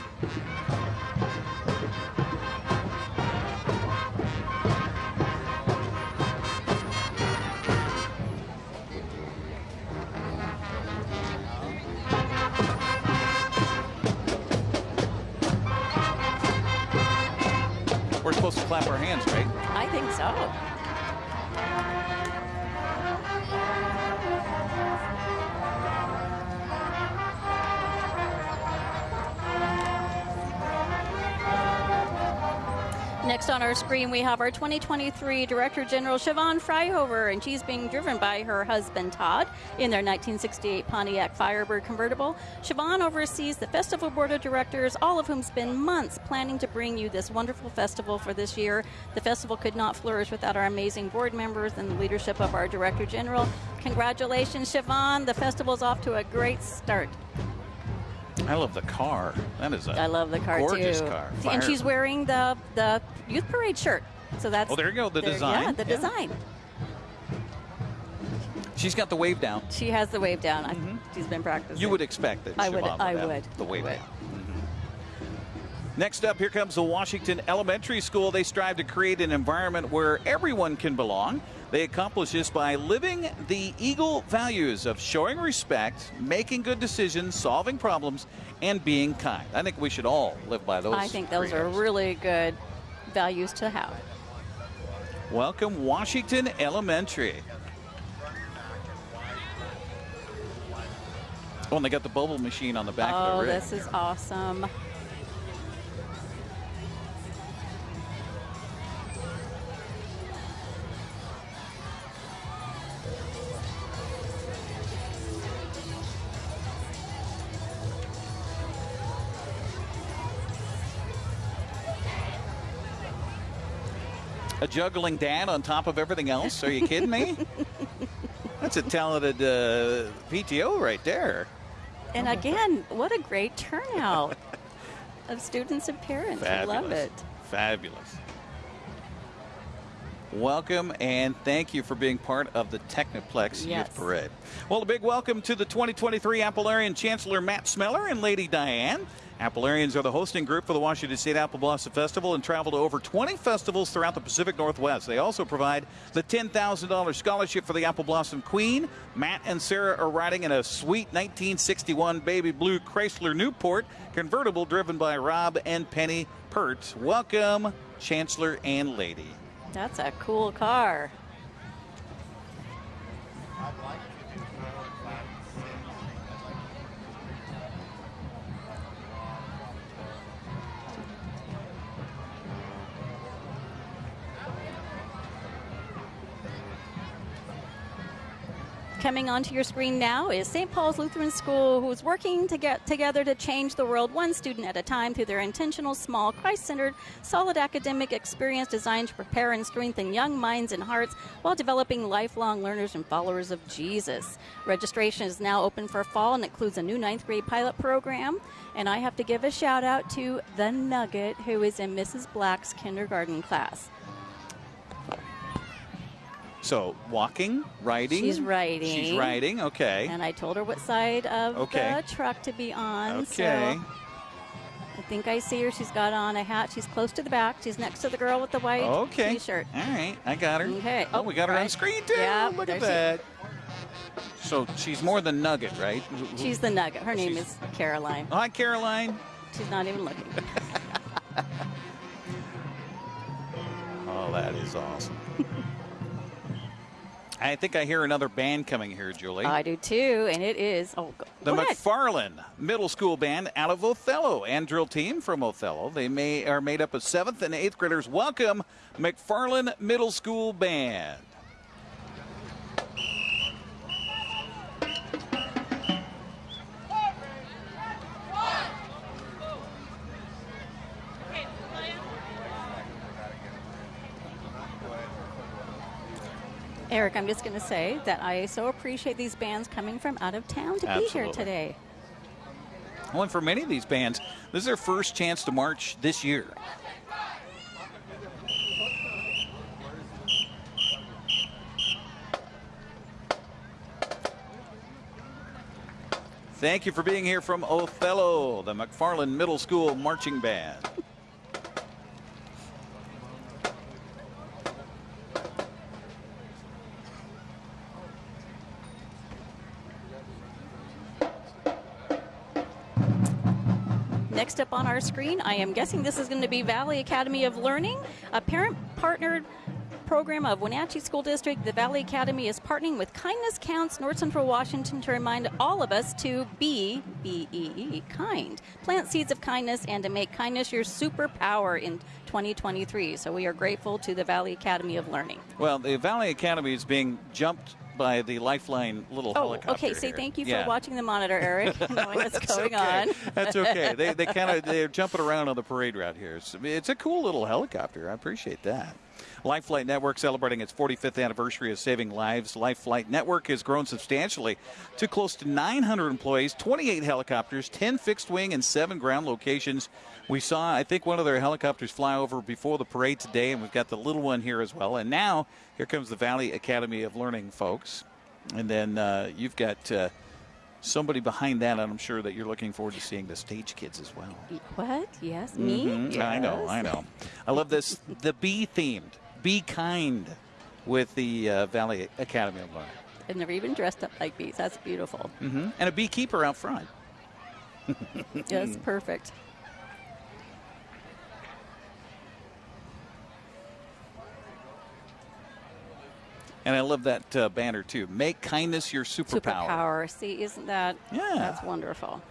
We're supposed to clap our hands, right? I think so. Next on our screen, we have our 2023 Director General Siobhan Freihofer, and she's being driven by her husband Todd in their 1968 Pontiac Firebird convertible. Siobhan oversees the festival board of directors, all of whom spend months planning to bring you this wonderful festival for this year. The festival could not flourish without our amazing board members and the leadership of our Director General. Congratulations, Siobhan. The festival's off to a great start. I love the car. That is a I love the car gorgeous too. car. And she's wearing the the youth parade shirt. So that's Oh, there you go, the there- design. Yeah, the Yeah. design. She's got the wave down. She has the wave down. I, she's been practicing. You would expect that. I would- I would. The wave would. down. Mhm. Next up, here comes the Washington Elementary School. They strive to create an environment where everyone can belong. They accomplish this by living the Eagle values of showing respect, making good decisions, solving problems, and being kind. I think we should all live by those. I think those are really good values to have. Welcome, Washington Elementary. Oh, and they got the bubble machine on the back of Oh, this is awesome. A juggling dad on top of everything else. Are you kidding me? That's a talented uh, PTO right there. And again, what a great turnout of students and parents. Fabulous. I love it. Fabulous. Welcome and thank you for being part of the Technoplex Yes. Youth Parade. Well, a big welcome to the 2023 Appalarian Chancellor Matt Smeller and Lady Diane. Appalarians are the hosting group for the Washington State Apple Blossom Festival and travel to over 20 festivals throughout the Pacific Northwest. They also provide the $10,000 scholarship for the Apple Blossom Queen. Matt and Sarah are riding in a sweet 1961 baby blue Chrysler Newport convertible driven by Rob and Penny Pert. Welcome, Chancellor and Lady. That's a cool car. Coming onto your screen now is St. Paul's Lutheran School, who's working to get together to change the world one student at a time through their intentional, small, Christ centered, solid academic experience designed to prepare and strengthen young minds and hearts while developing lifelong learners and followers of Jesus. Registration is now open for fall and includes a new ninth grade pilot program. And I have to give a shout out to The Nugget, who is in Mrs. Black's kindergarten class. So, walking, riding? She's riding. She's riding, okay. And I told her what side of Okay. the truck to be on. Okay. So I think I see her. She's got on a hat. She's close to the back. She's next to the girl with the white Okay. t-shirt. All right, I got her. Okay. Oh, we got her on screen too. Yeah, Look at that. So she's more than Nugget, right? She's the nugget. Her name She's- is Caroline. Hi, Caroline. She's not even looking. Oh, that is awesome. I think I hear another band coming here, Julie. I do too, and it is. Oh, go, the go ahead. McFarland Middle School Band out of Othello and drill team from Othello. They may are made up of seventh and eighth graders. Welcome, McFarland Middle School Band. Eric, I'm just going to say that I so appreciate these bands coming from out of town to be here today. Well, and for many of these bands, this is their first chance to march this year. Thank you for being here from Othello, the McFarland Middle School Marching Band. Next up on our screen, I am guessing this is going to be Valley Academy of Learning, a parent partnered program of Wenatchee School District. The Valley Academy is partnering with Kindness Counts North Central Washington to remind all of us to be, B E E, kind. Plant seeds of kindness and to make kindness your superpower in 2023. So we are grateful to the Valley Academy of Learning. Well, the Valley Academy is being jumped by the Lifeline little Oh, helicopter. okay. Say thank you for Yeah. watching the monitor, Eric, knowing what's That's going okay. on. That's okay. They, they kind of they're jumping around on the parade route here. It's, it's a cool little helicopter. I appreciate that. Life Flight Network celebrating its 45th anniversary of saving lives. Life Flight Network has grown substantially to close to 900 employees, 28 helicopters, 10 fixed wing, and seven ground locations. We saw, I think, one of their helicopters fly over before the parade today, and we've got the little one here as well. And now here comes the Valley Academy of Learning folks. And then uh, you've got uh, somebody behind that, and I'm sure that you're looking forward to seeing the stage kids as well. What? Yes, me? Mhm. I know, I know. I love this, the bee themed, be kind with the uh, Valley Academy of Learning. I've never even dressed up like bees. That's beautiful. hmm And a beekeeper out front. Yes, perfect. And I love that uh, banner too. Make kindness your superpower. Superpower. See, isn't that? Yeah. That's wonderful.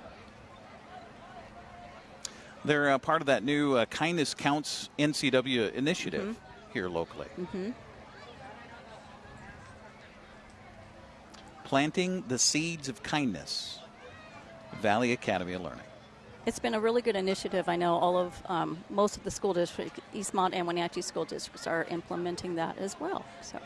They're uh, part of that new uh, Kindness Counts NCW initiative Mm-hmm. here locally. Mhm. Planting the seeds of kindness. Valley Academy of Learning. It's been a really good initiative. I know all of um, most of the school districts, Eastmont and Wenatchee school districts, are implementing that as well. So.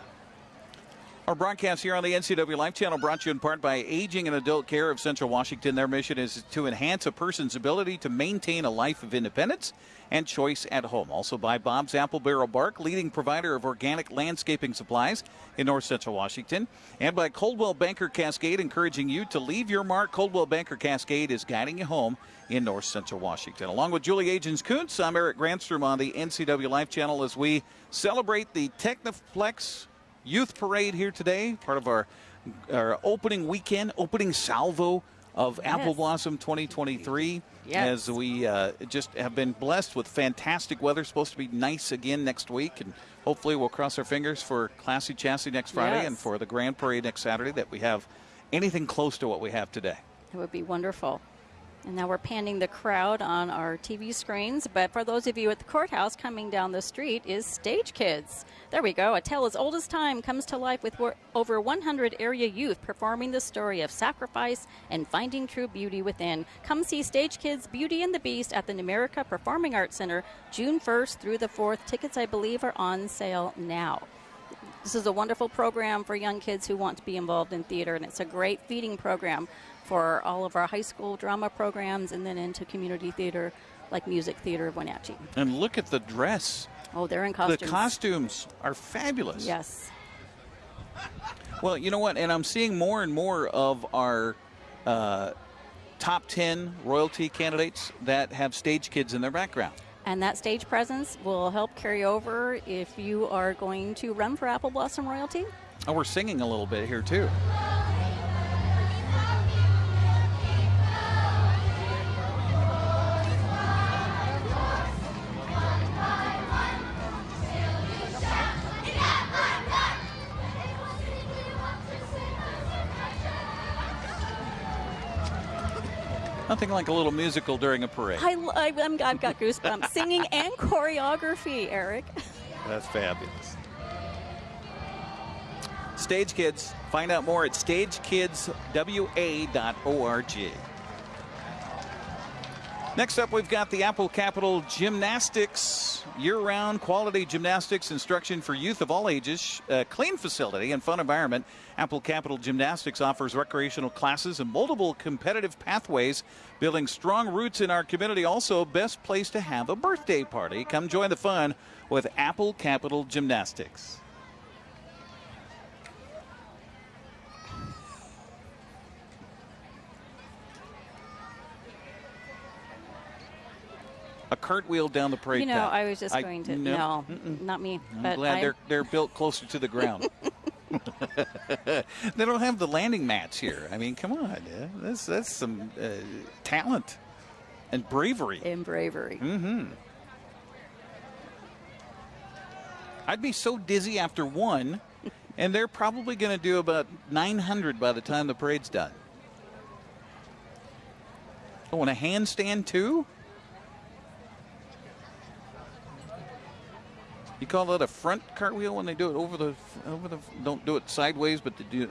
Our broadcast here on the NCW Life Channel brought to you in part by Aging and Adult Care of Central Washington. Their mission is to enhance a person's ability to maintain a life of independence and choice at home. Also by Bob's Apple Barrel Bark, leading provider of organic landscaping supplies in North Central Washington. And by Coldwell Banker Cascade, encouraging you to leave your mark. Coldwell Banker Cascade is guiding you home in North Central Washington. Along with Julie Agins Kuntz, I'm Eric Granstrom on the NCW Life Channel as we celebrate the Technoplex Youth Parade here today, part of our, our opening weekend, opening salvo of yes. Apple Blossom 2023. Yes. As we uh, just have been blessed with fantastic weather, supposed to be nice again next week, and hopefully we'll cross our fingers for Classy Chassis next Friday yes. and for the Grand Parade next Saturday that we have anything close to what we have today. It would be wonderful. And now we're panning the crowd on our TV screens. But for those of you at the courthouse, coming down the street is Stage Kids. There we go. A tale as old as time comes to life with over 100 area youth performing the story of sacrifice and finding true beauty within. Come see Stage Kids Beauty and the Beast at the Numerica Performing Arts Center June 1st through the 4th. Tickets, I believe, are on sale now. This is a wonderful program for young kids who want to be involved in theater, and it's a great feeding program for all of our high school drama programs and then into community theater like Music Theater of Wenatchee. And look at the dress. Oh, they're in costumes. The costumes are fabulous. Yes. Well, you know what? And I'm seeing more and more of our uh, top 10 royalty candidates that have stage kids in their background. And that stage presence will help carry over if you are going to run for Apple Blossom Royalty. Oh, we're singing a little bit here, too. Nothing like a little musical during a parade. I, I, have got goosebumps. Singing and choreography, Eric. That's fabulous. Stage Kids. Find out more at stagekidswa.org. Next up, we've got the Apple Capital Gymnastics, year round quality gymnastics instruction for youth of all ages, a clean facility and fun environment. Apple Capital Gymnastics offers recreational classes and multiple competitive pathways, building strong roots in our community. Also, best place to have a birthday party. Come join the fun with Apple Capital Gymnastics. Cartwheel down the parade You know, path. I was just I, going to. No, no not me. I'm but glad I, they're they're built closer to the ground. they don't have the landing mats here. I mean, come on, yeah. that's that's some uh, talent and bravery. And bravery. Mm-hmm. I'd be so dizzy after one, and they're probably going to do about 900 by the time the parade's done. Oh, and a handstand too? You call that a front cartwheel when they do it over the over the don't do it sideways, but to do.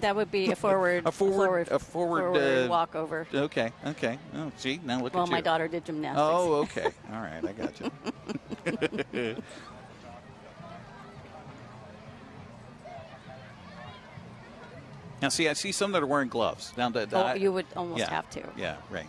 That would be a forward, a forward, a forward, forward uh, walkover. Okay, okay. Oh, see now look well, at you. Well, my daughter did gymnastics. Oh, okay. All right, I got you. now, see, I see some that are wearing gloves. Now, that oh, you would almost yeah, have to. Yeah, right.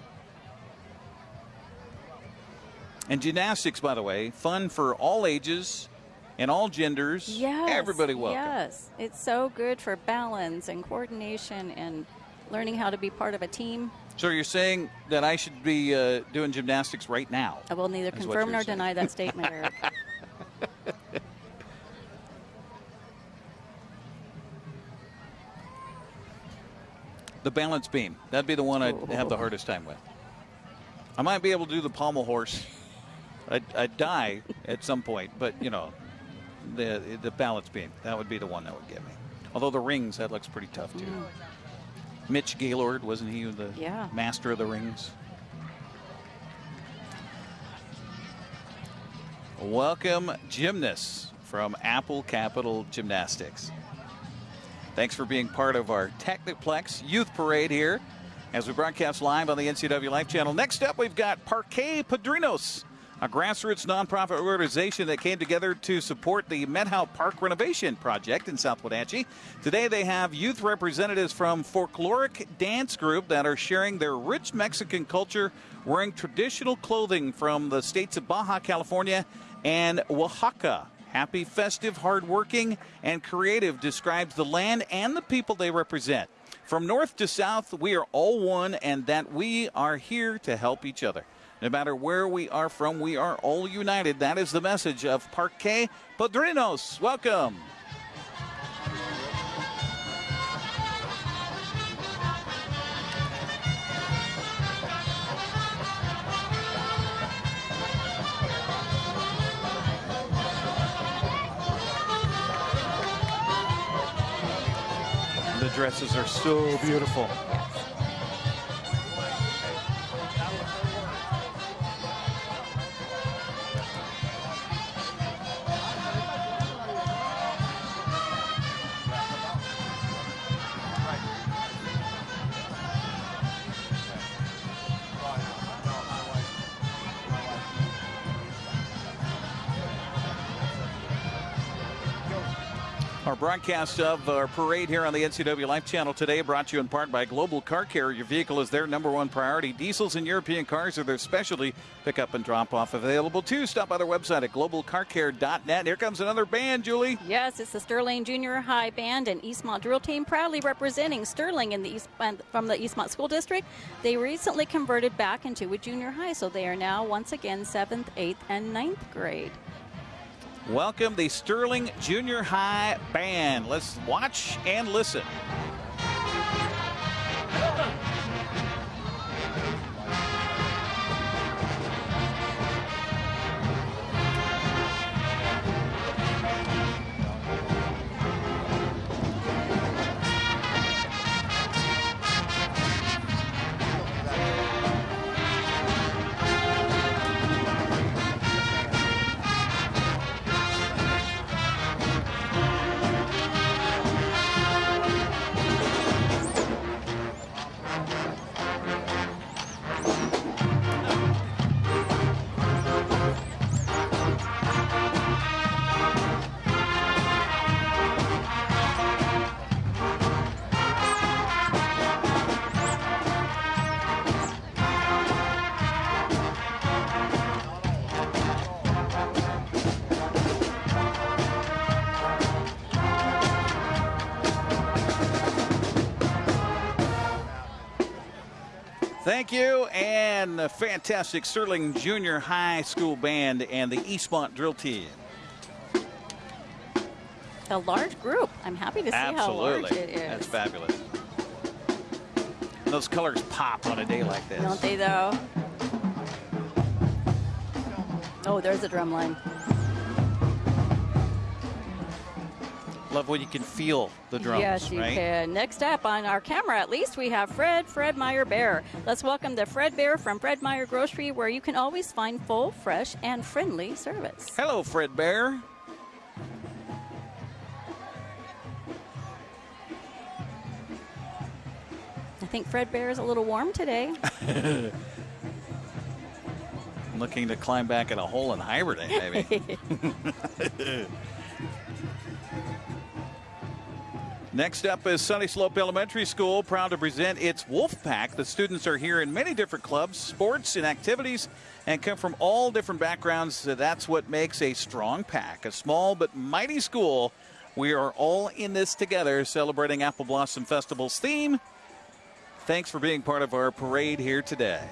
And gymnastics, by the way, fun for all ages and all genders. Yes. Everybody welcome. Yes. It's so good for balance and coordination and learning how to be part of a team. So you're saying that I should be uh, doing gymnastics right now? I will neither confirm nor saying. deny that statement, Eric. the balance beam. That'd be the one I'd have the hardest time with. I might be able to do the pommel horse I'd, I'd die at some point, but you know, the the balance beam that would be the one that would get me. Although the rings that looks pretty tough too. Mm. Mitch Gaylord wasn't he the yeah. master of the rings? Welcome, gymnasts from Apple Capital Gymnastics. Thanks for being part of our Technoplex Youth Parade here as we broadcast live on the NCW Life channel. Next up, we've got Parque Padrinos, a grassroots nonprofit organization that came together to support the Methow Park renovation project in South Wenatchee. Today, they have youth representatives from folkloric dance group that are sharing their rich Mexican culture, wearing traditional clothing from the states of Baja California and Oaxaca. Happy, festive, hardworking, and creative describes the land and the people they represent. From north to south, we are all one, and that we are here to help each other. No matter where we are from, we are all united. That is the message of Parque Padrinos. Welcome. The dresses are so beautiful. Our broadcast of our parade here on the NCW Life Channel today brought to you in part by Global Car Care. Your vehicle is their number one priority. Diesels and European cars are their specialty. Pick up and drop off available too. Stop by their website at globalcarcare.net. Here comes another band, Julie. Yes, it's the Sterling Junior High Band and Eastmont Drill Team, proudly representing Sterling in the East from the Eastmont School District. They recently converted back into a junior high, so they are now once again seventh, eighth, and ninth grade. Welcome the Sterling Junior High Band. Let's watch and listen. Thank you, and the fantastic Sterling Junior High School Band and the Eastmont Drill Team. A large group. I'm happy to see Absolutely. how large it is. That's fabulous. Those colors pop on a day like this. Don't they, though? Oh, there's the drum line. Love when you can feel the drums. Yes, you right? can. Next up on our camera, at least, we have Fred, Fred Meyer Bear. Let's welcome the Fred Bear from Fred Meyer Grocery, where you can always find full, fresh, and friendly service. Hello, Fred Bear. I think Fred Bear is a little warm today. Looking to climb back in a hole and hibernate, maybe. Next up is Sunnyslope Elementary School, proud to present its Wolf Pack. The students are here in many different clubs, sports, and activities, and come from all different backgrounds. So that's what makes a strong pack. A small but mighty school. We are all in this together, celebrating Apple Blossom Festival's theme. Thanks for being part of our parade here today.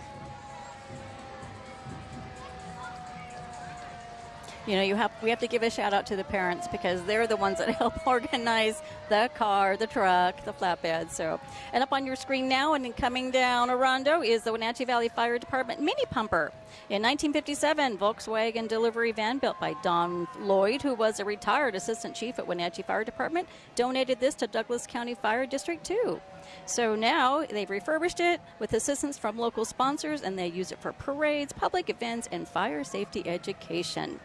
You know, you have we have to give a shout out to the parents because they're the ones that help organize the car, the truck, the flatbed. So, and up on your screen now and coming down Orondo is the Wenatchee Valley Fire Department mini pumper. In 1957, Volkswagen delivery van built by Don Lloyd, who was a retired assistant chief at Wenatchee Fire Department, donated this to Douglas County Fire District 2. So now they've refurbished it with assistance from local sponsors and they use it for parades, public events, and fire safety education.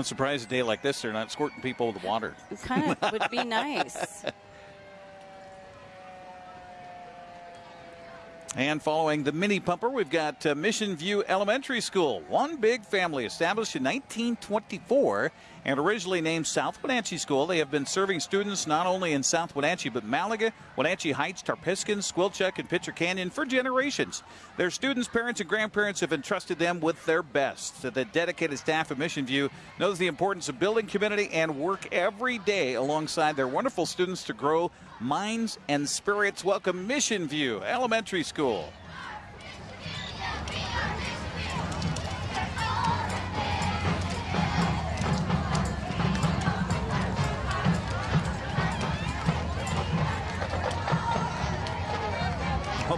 I'm surprised a day like this they're not squirting people with water. It kind of would be nice. And following the mini pumper, we've got uh, Mission View Elementary School, one big family established in 1924 and originally named South Wenatchee School. They have been serving students not only in South Wenatchee, but Malaga, Wenatchee Heights, Tarpiscan, Squilchuck, and Pitcher Canyon for generations. Their students, parents, and grandparents have entrusted them with their best. The dedicated staff of Mission View knows the importance of building community and work every day alongside their wonderful students to grow minds and spirits. Welcome, Mission View Elementary School.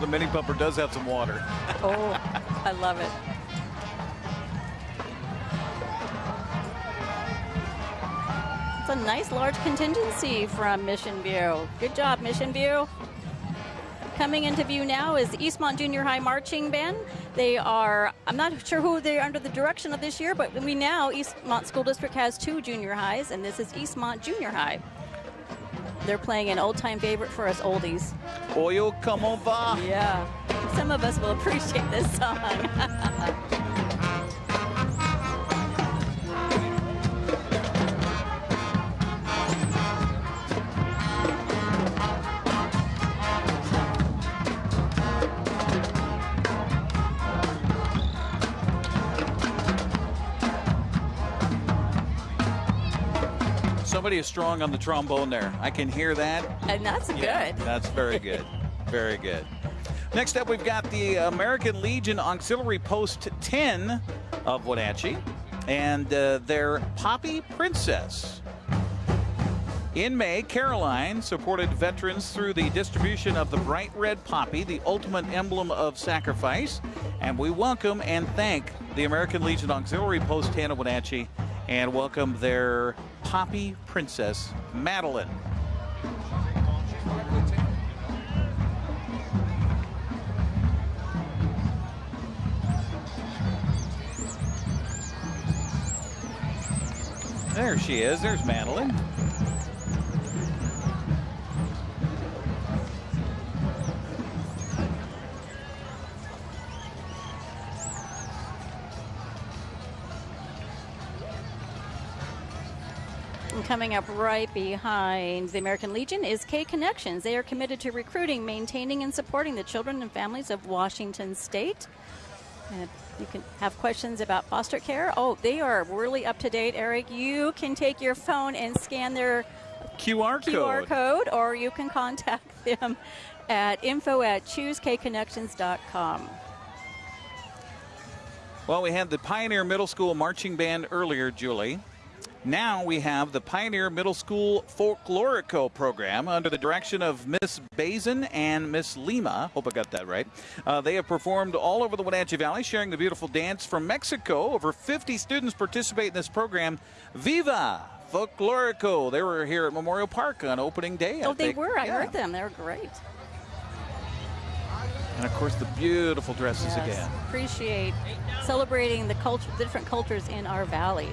The mini pumper does have some water. oh, I love it. It's a nice large contingency from Mission View. Good job, Mission View. Coming into view now is Eastmont Junior High Marching Band. They are, I'm not sure who they're under the direction of this year, but we now, Eastmont School District has two junior highs, and this is Eastmont Junior High. They're playing an old time favorite for us oldies. Oye Como Va. Yeah. Some of us will appreciate this song. Somebody is strong on the trombone there. I can hear that. And that's Yeah, good. that's very good. very good. Next up, we've got the American Legion Auxiliary Post 10 of Wenatchee and uh, their Poppy Princess. In May, Caroline supported veterans through the distribution of the bright red poppy, the ultimate emblem of sacrifice. And we welcome and thank the American Legion Auxiliary Post 10 of Wenatchee and welcome their Poppy Princess, Madeline. There she is. There's Madeline. Coming up right behind the American Legion is K Connections. They are committed to recruiting, maintaining, and supporting the children and families of Washington State. And you can have questions about foster care. Oh, they are really up to date, Eric. You can take your phone and scan their QR code. QR code, or you can contact them at info at choosekconnections.com. Well, we had the Pioneer Middle School Marching Band earlier, Julie. Now we have the Pioneer Middle School Folklorico program under the direction of Miss Bazin and Miss Lima. Hope I got that right. Uh, they have performed all over the Wenatchee Valley, sharing the beautiful dance from Mexico. Over 50 students participate in this program. Viva Folklorico! They were here at Memorial Park on opening day. I Oh, they think. were. I Yeah. heard them. They were great. And of course, the beautiful dresses Yes. again. Appreciate celebrating the culture, the different cultures in our valley.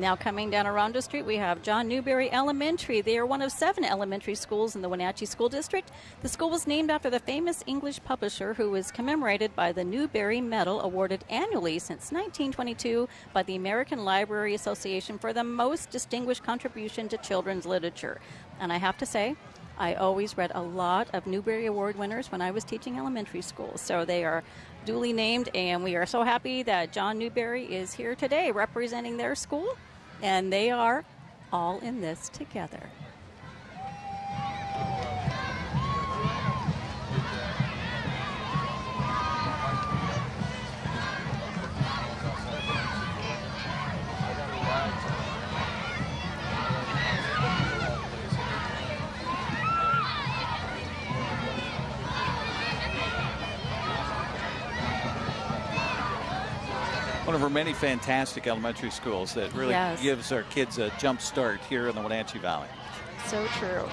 Now coming down Orondo Street, we have John Newbery Elementary. They are one of seven elementary schools in the Wenatchee School District. The school was named after the famous English publisher who was commemorated by the Newbery Medal awarded annually since 1922 by the American Library Association for the most distinguished contribution to children's literature. And I have to say, I always read a lot of Newbery Award winners when I was teaching elementary school. So they are duly named, and we are so happy that John Newbery is here today representing their school, and they are all in this together. One of our many fantastic elementary schools that really Yes. gives our kids a jump start here in the Wenatchee Valley. So true.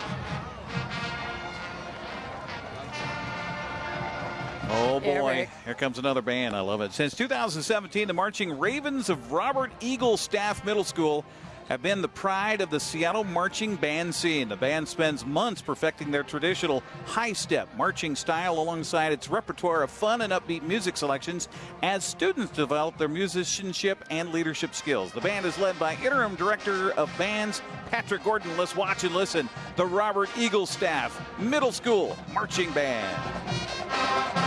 Oh boy, Eric. here comes another band. I love it. Since 2017, the Marching Ravens of Robert Eagle Staff Middle School have been the pride of the Seattle marching band scene. The band spends months perfecting their traditional high step marching style alongside its repertoire of fun and upbeat music selections as students develop their musicianship and leadership skills. The band is led by interim director of bands Patrick Gordon. Let's watch and listen. The Robert Eagle Staff Middle School Marching Band.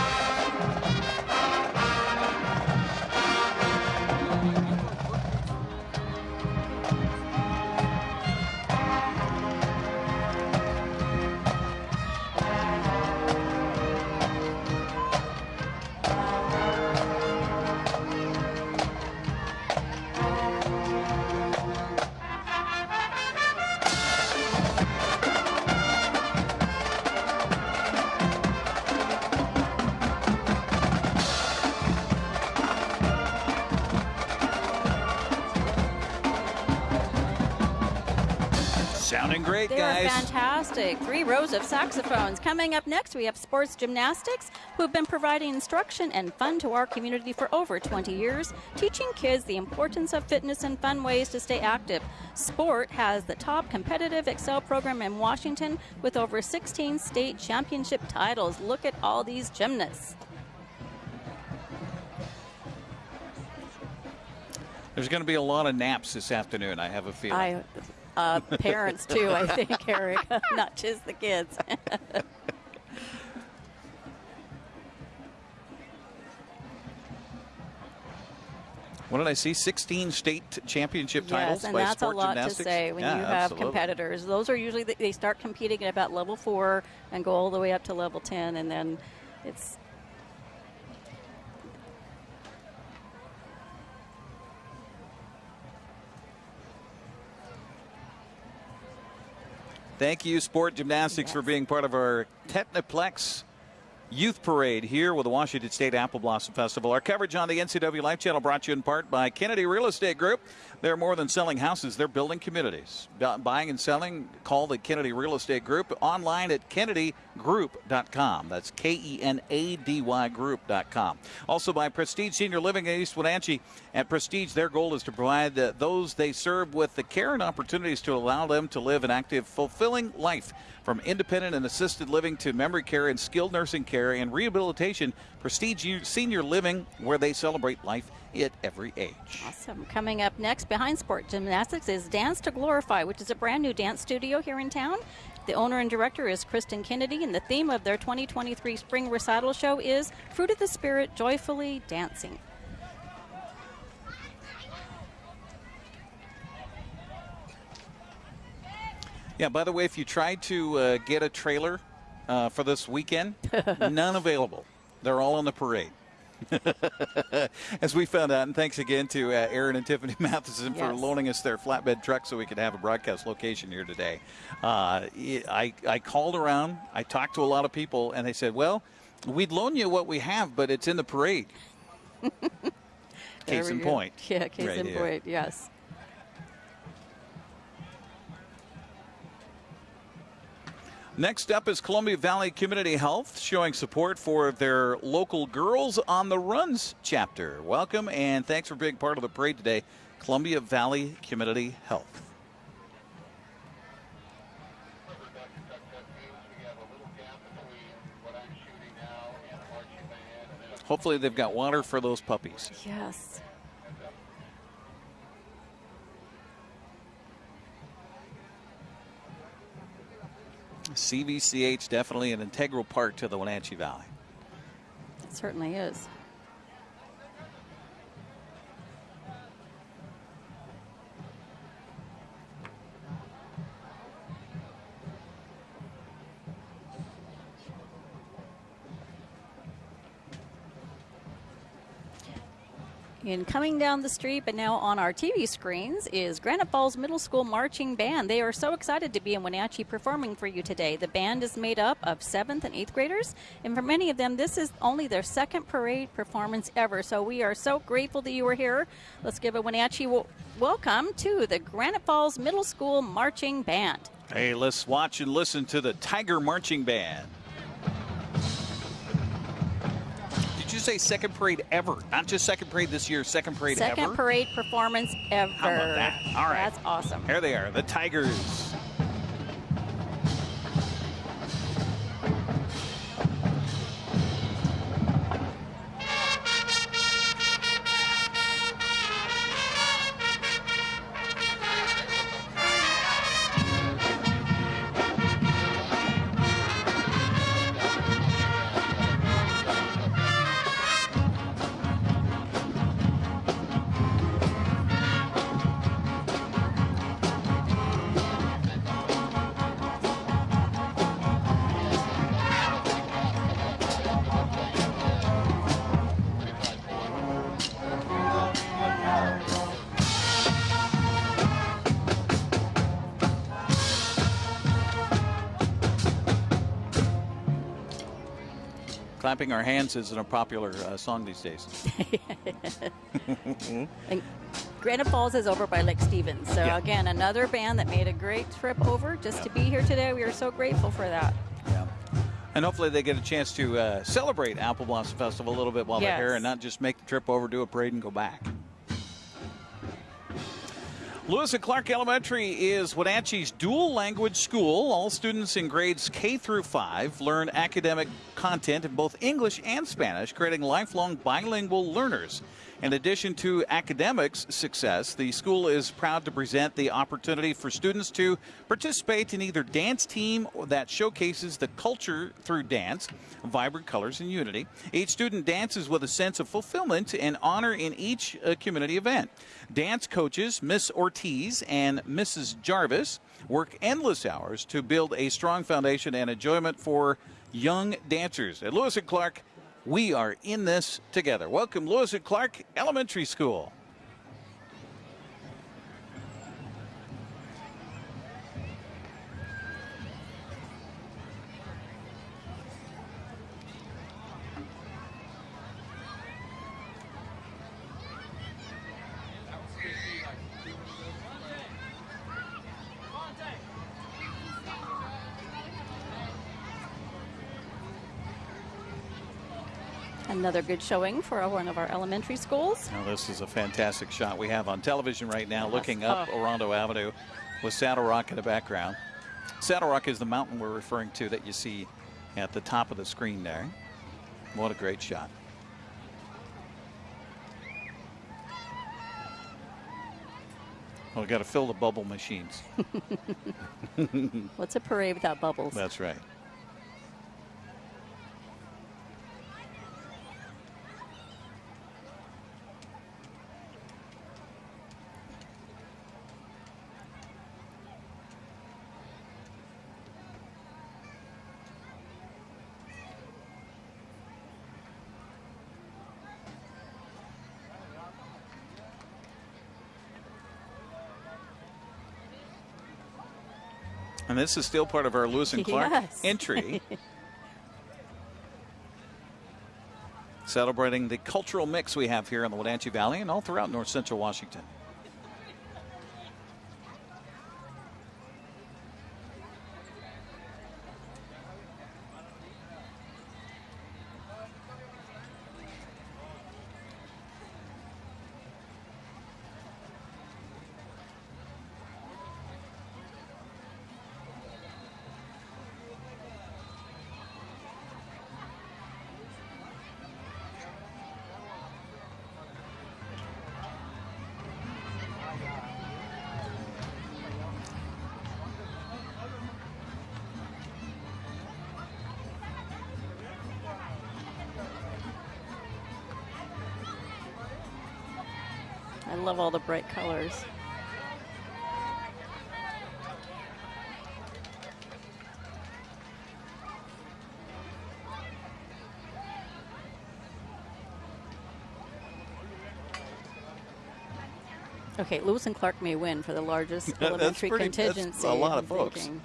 Great, They guys. are fantastic. Three rows of saxophones. Coming up next, we have sports gymnastics, who have been providing instruction and fun to our community for over 20 years, teaching kids the importance of fitness and fun ways to stay active. Sport has the top competitive Excel program in Washington with over 16 state championship titles. Look at all these gymnasts. There's going to be a lot of naps this afternoon, I have a feeling. I, uh, parents too, I think, Eric, not just the kids. what did I see? 16 state championship titles Yes, and by that's a sport lot gymnastics? to say when Yeah, you have absolutely. competitors. Those are usually they start competing at about level four and go all the way up to level ten, and then it's Thank you, Sport Gymnastics, for being part of our Technoplex Youth Parade here with the Washington State Apple Blossom Festival. Our coverage on the NCW Life Channel brought you in part by Kennedy Real Estate Group. They're more than selling houses, they're building communities. Buying and selling, call the Kennedy Real Estate Group online at kennedygroup.com. That's K E N A D Y group.com. Also by Prestige Senior Living in East Wenatchee. At Prestige, their goal is to provide those they serve with the care and opportunities to allow them to live an active, fulfilling life. From independent and assisted living to memory care and skilled nursing care and rehabilitation, Prestige Senior Living, where they celebrate life at every age. awesome. Coming up next behind sport gymnastics is Dance to Glorify, which is a brand new dance studio here in town. The owner and director is Kristen Kennedy, and the theme of their 2023 spring recital show is Fruit of the Spirit, Joyfully Dancing. Yeah, by the way, if you tried to uh, get a trailer uh, for this weekend, none available. They're all on the parade. As we found out, and thanks again to uh, Aaron and Tiffany Matheson for loaning us their flatbed truck so we could have a broadcast location here today. Uh, I, I called around, I talked to a lot of people, and they said, well, we'd loan you what we have, but it's in the parade. Case in go. point. Yeah, case Right in here. point, yes. Next up is Columbia Valley Community Health showing support for their local Girls on the Runs chapter. Welcome and thanks for being part of the parade today, Columbia Valley Community Health. Hopefully, they've got water for those puppies. Yes. CVCH definitely an integral part to the Wenatchee Valley. It certainly is. And coming down the street, but now on our TV screens, is Granite Falls Middle School Marching Band. They are so excited to be in Wenatchee performing for you today. The band is made up of seventh and eighth graders, and for many of them, this is only their second parade performance ever. So we are so grateful that you are here. Let's give a Wenatchee w- welcome to the Granite Falls Middle School Marching Band. Hey, let's watch and listen to the Tiger Marching Band. Did you say second parade ever? Not just second parade this year, second parade Second ever? parade performance ever. How about that? All right. That's awesome. Here they are, the Tigers. Clapping our hands isn't a popular uh, song these days. And Granite Falls is over by Lake Stevens. So Yeah. again, another band that made a great trip over just to be here today. We are so grateful for that. Yeah. And hopefully they get a chance to uh, celebrate Apple Blossom Festival a little bit while they're here and not just make the trip over, do a parade, and go back. Lewis and Clark Elementary is Wenatchee's dual language school. All students in grades K through 5 learn academic content in both English and Spanish, creating lifelong bilingual learners. In addition to academics success, the school is proud to present the opportunity for students to participate in either dance team that showcases the culture through dance, vibrant colors, and unity. Each student dances with a sense of fulfillment and honor in each uh, community event. Dance coaches Miss Ortiz and Mrs. Jarvis work endless hours to build a strong foundation and enjoyment for young dancers. At Lewis and Clark, we are in this together. Welcome, Lewis and Clark Elementary School. Another good showing for one of our elementary schools. Now, this is a fantastic shot we have on television right now, looking up Oh. Orondo Avenue with Saddle Rock in the background. Saddle Rock is the mountain we're referring to that you see at the top of the screen there. What a great shot. Well, we got to fill the bubble machines. What's a parade without bubbles? That's right. This is still part of our Lewis and Clark Yes. entry. Celebrating the cultural mix we have here in the Wenatchee Valley and all throughout north central Washington. Love all the bright colors. Okay, Lewis and Clark may win for the largest That's elementary pretty- that's contingency. a lot of folks. thinking.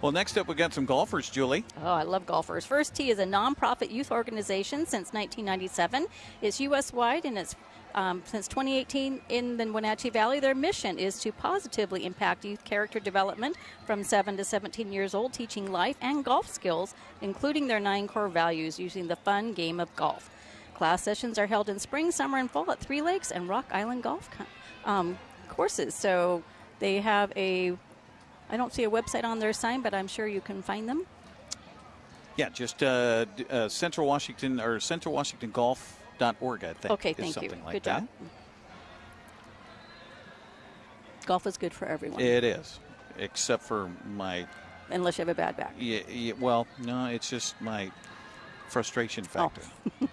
Well, next up, we got some golfers, Julie. Oh, I love golfers. First Tee is a nonprofit youth organization since 1997. It's U.S. wide and it's um, since 2018 in the Wenatchee Valley. Their mission is to positively impact youth character development from 7 to 17 years old, teaching life and golf skills, including their nine core values, using the fun game of golf. Class sessions are held in spring, summer, and fall at Three Lakes and Rock Island Golf um, courses. So they have a I don't see a website on their sign, but I'm sure you can find them. Yeah, just uh, uh, Central Washington or Central Washington Golf.org, I think. Okay, thank you. Like good that. job. Golf is good for everyone. It is, except for my. Unless you have a bad back. Yeah, yeah well, no, it's just my frustration Oh. factor.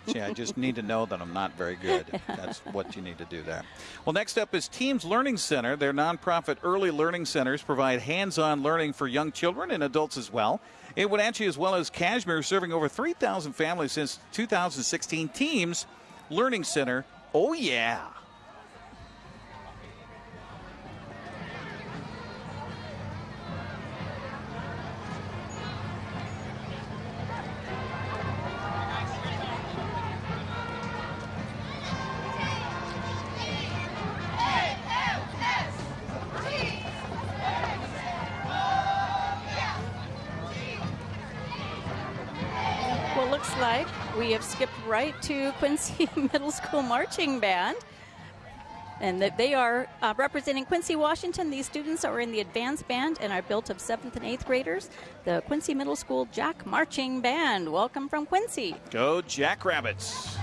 See, I just need to know that I'm not very good. That's what you need to do there. Well, next up is Teams Learning Center. Their nonprofit early learning centers provide hands on learning for young children and adults as well. In Wenatchee, as well as Cashmere, serving over 3,000 families since 2016. Teams Learning Center. Oh, yeah. Right to Quincy Middle School Marching Band. And that they are uh, representing Quincy, Washington. These students are in the advanced band and are built of seventh and eighth graders. The Quincy Middle School Jack Marching Band. Welcome from Quincy. Go Jackrabbits.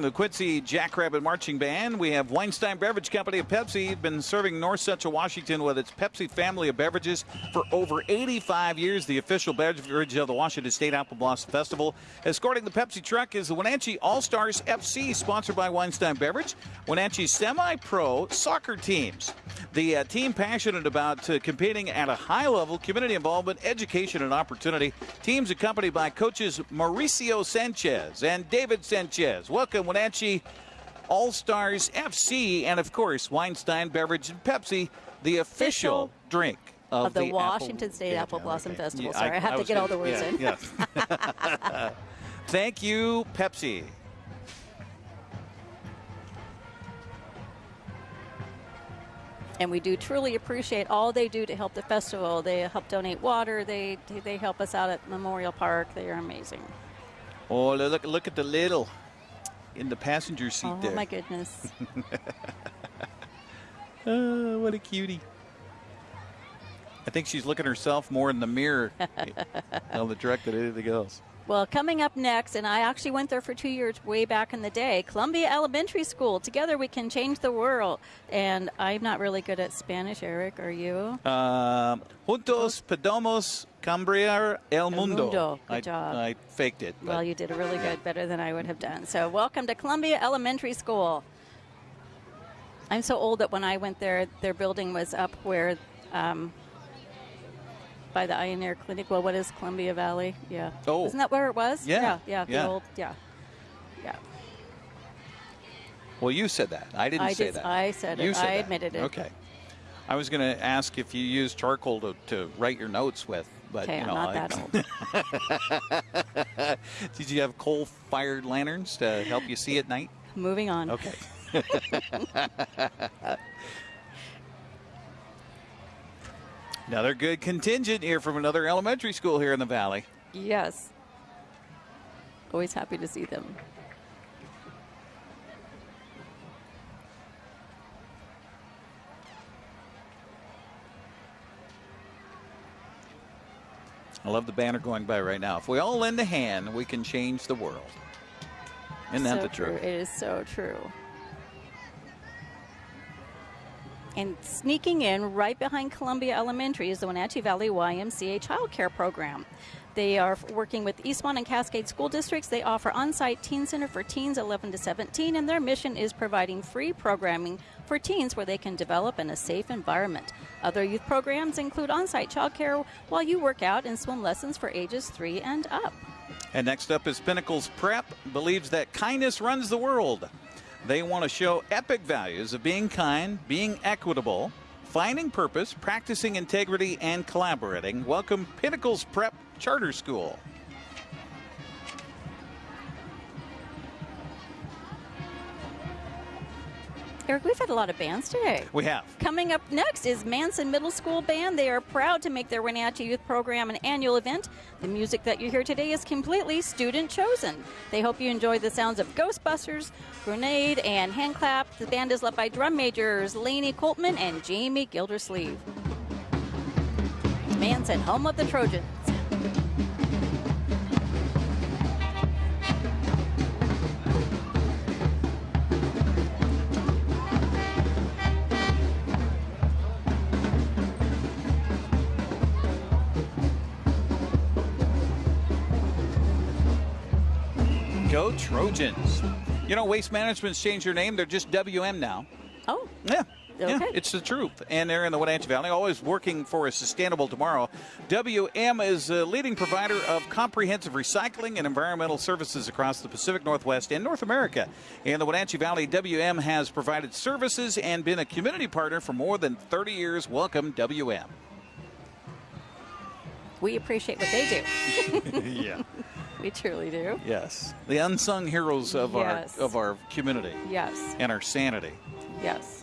The Quincy Jackrabbit Marching Band, we have Weinstein Beverage Company of Pepsi, been serving North Central Washington with its Pepsi family of beverages for over 85 years, the official beverage of the Washington State Apple Blossom Festival. Escorting the Pepsi truck is the Wenatchee All Stars FC, sponsored by Weinstein Beverage, Wenatchee semi pro soccer teams. The uh, team passionate about uh, competing at a high level, community involvement, education, and opportunity. Teams accompanied by coaches Mauricio Sanchez and David Sanchez. Welcome, Wenatchee All Stars FC, and of course, Weinstein Beverage and Pepsi, the official, Official drink of, of the, Apple- Washington State Yeah, Apple Blossom. Festival. Yeah, Sorry, I, have to was get all the words in. yeah. Thank you, Pepsi. And we do truly appreciate all they do to help the festival. They help donate water. They they help us out at Memorial Park. They are amazing. Oh, look, look at the little in the passenger seat Oh there. my goodness. Oh, what a cutie. I think she's looking herself more in the mirror on the direct than anything else. Well, coming up next, and I actually went there for two years way back in the day, Columbia Elementary School. Together we can change the world. And I'm not really good at Spanish, Eric. Are you? Um, juntos podemos cambiar el mundo. mundo. Good I, job. I faked it. but- Well, you did a really good, better than I would have done. So, welcome to Columbia Elementary School. I'm so old that when I went there, their building was up where, um, by the Ear Clinic. Well, what is Columbia Valley? Yeah. Oh. Isn't that where it was? Yeah, Yeah. Yeah. The yeah. old. Yeah. Yeah. well, you said that. I didn't I say did- that. I said You it. said I that. admitted it. Okay. I was going to ask if you use charcoal to, to write your notes with, but Okay, you I'm know, not I- that old. did you have coal-fired lanterns to help you see at night? Moving on. Okay. another good contingent here from another elementary school here in the valley. Yes. Always happy to see them. I love the banner going by right now. If we all lend a hand, we can change the world. Isn't that so the true. truth? It is so true. And sneaking in right behind Columbia Elementary is the Wenatchee Valley YMCA Child Care Program. They are working with Eastmont and Cascade school districts. They offer on site teen center for teens 11 to 17, and their mission is providing free programming for teens where they can develop in a safe environment. Other youth programs include on site childcare while you work out and swim lessons for ages 3 and up. And next up is Pinnacles Prep, believes that kindness runs the world. They want to show epic values of being kind, being equitable, finding purpose, practicing integrity, and collaborating. Welcome Pinnacles Prep Charter School. Eric, we've had a lot of bands today. We have. Coming up next is Manson Middle School Band. They are proud to make their Wenatchee Youth Program an annual event. The music that you hear today is completely student chosen. They hope you enjoy the sounds of Ghostbusters, Grenade, and Handclap. The band is led by drum majors Laney Coltman and Jamie Gildersleeve. Manson, home of the Trojans. Go Trojans. You know, Waste Management's changed their name. They're just WM now. Oh, Yeah. Yeah, it's the truth. And they're in the Wenatchee Valley, always working for a sustainable tomorrow. WM is a leading provider of comprehensive recycling and environmental services across the Pacific Northwest and North America. In the Wenatchee Valley, WM has provided services and been a community partner for more than 30 years. Welcome, WM. we appreciate what they do. yeah. We truly do. Yes. The unsung heroes of Yes. our of our community Yes, and our sanity. yes.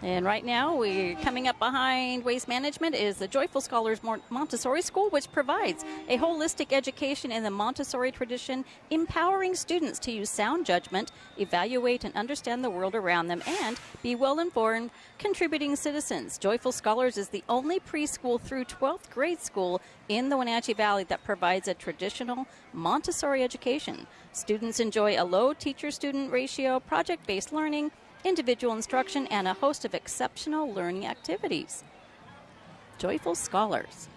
And right now, we're coming up behind Waste Management is the Joyful Scholars Montessori School, which provides a holistic education in the Montessori tradition, empowering students to use sound judgment, evaluate and understand the world around them, and be well informed, contributing citizens. Joyful Scholars is the only preschool through 12th grade school in the Wenatchee Valley that provides a traditional Montessori education. Students enjoy a low teacher student ratio, project based learning, individual instruction, and a host of exceptional learning activities. Joyful Scholars.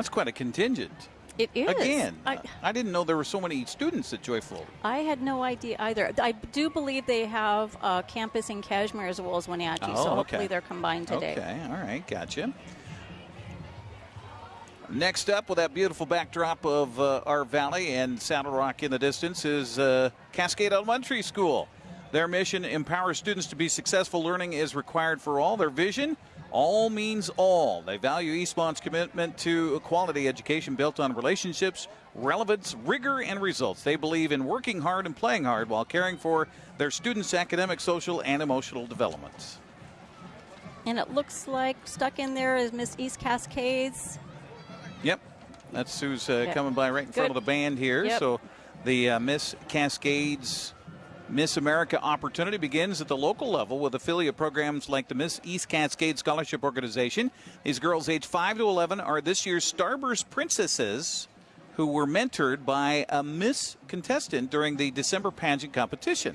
That's quite a contingent. It is. Again, I, I didn't know there were so many students at Joyful. I had no idea either. I do believe they have a campus in Cashmere as well as Wenatchee, Oh, so okay. hopefully they're combined today. Okay, all right, gotcha. Next up, with that beautiful backdrop of uh, our valley and Saddle Rock in the distance, is uh, Cascade Elementary School. Their mission empowers students to be successful. Learning is required for all. Their vision all means all. They value Eastmont's commitment to a quality education built on relationships, relevance, rigor, and results. They believe in working hard and playing hard while caring for their students' academic, social, and emotional development. And it looks like stuck in there is Miss East Cascades. Yep, that's who's uh, Yeah. coming by right in front of the band here. Yep. So the uh, Miss Cascades Miss America opportunity begins at the local level with affiliate programs like the Miss East Cascade Scholarship Organization. These girls aged 5 to 11 are this year's Starburst Princesses who were mentored by a Miss contestant during the December pageant competition.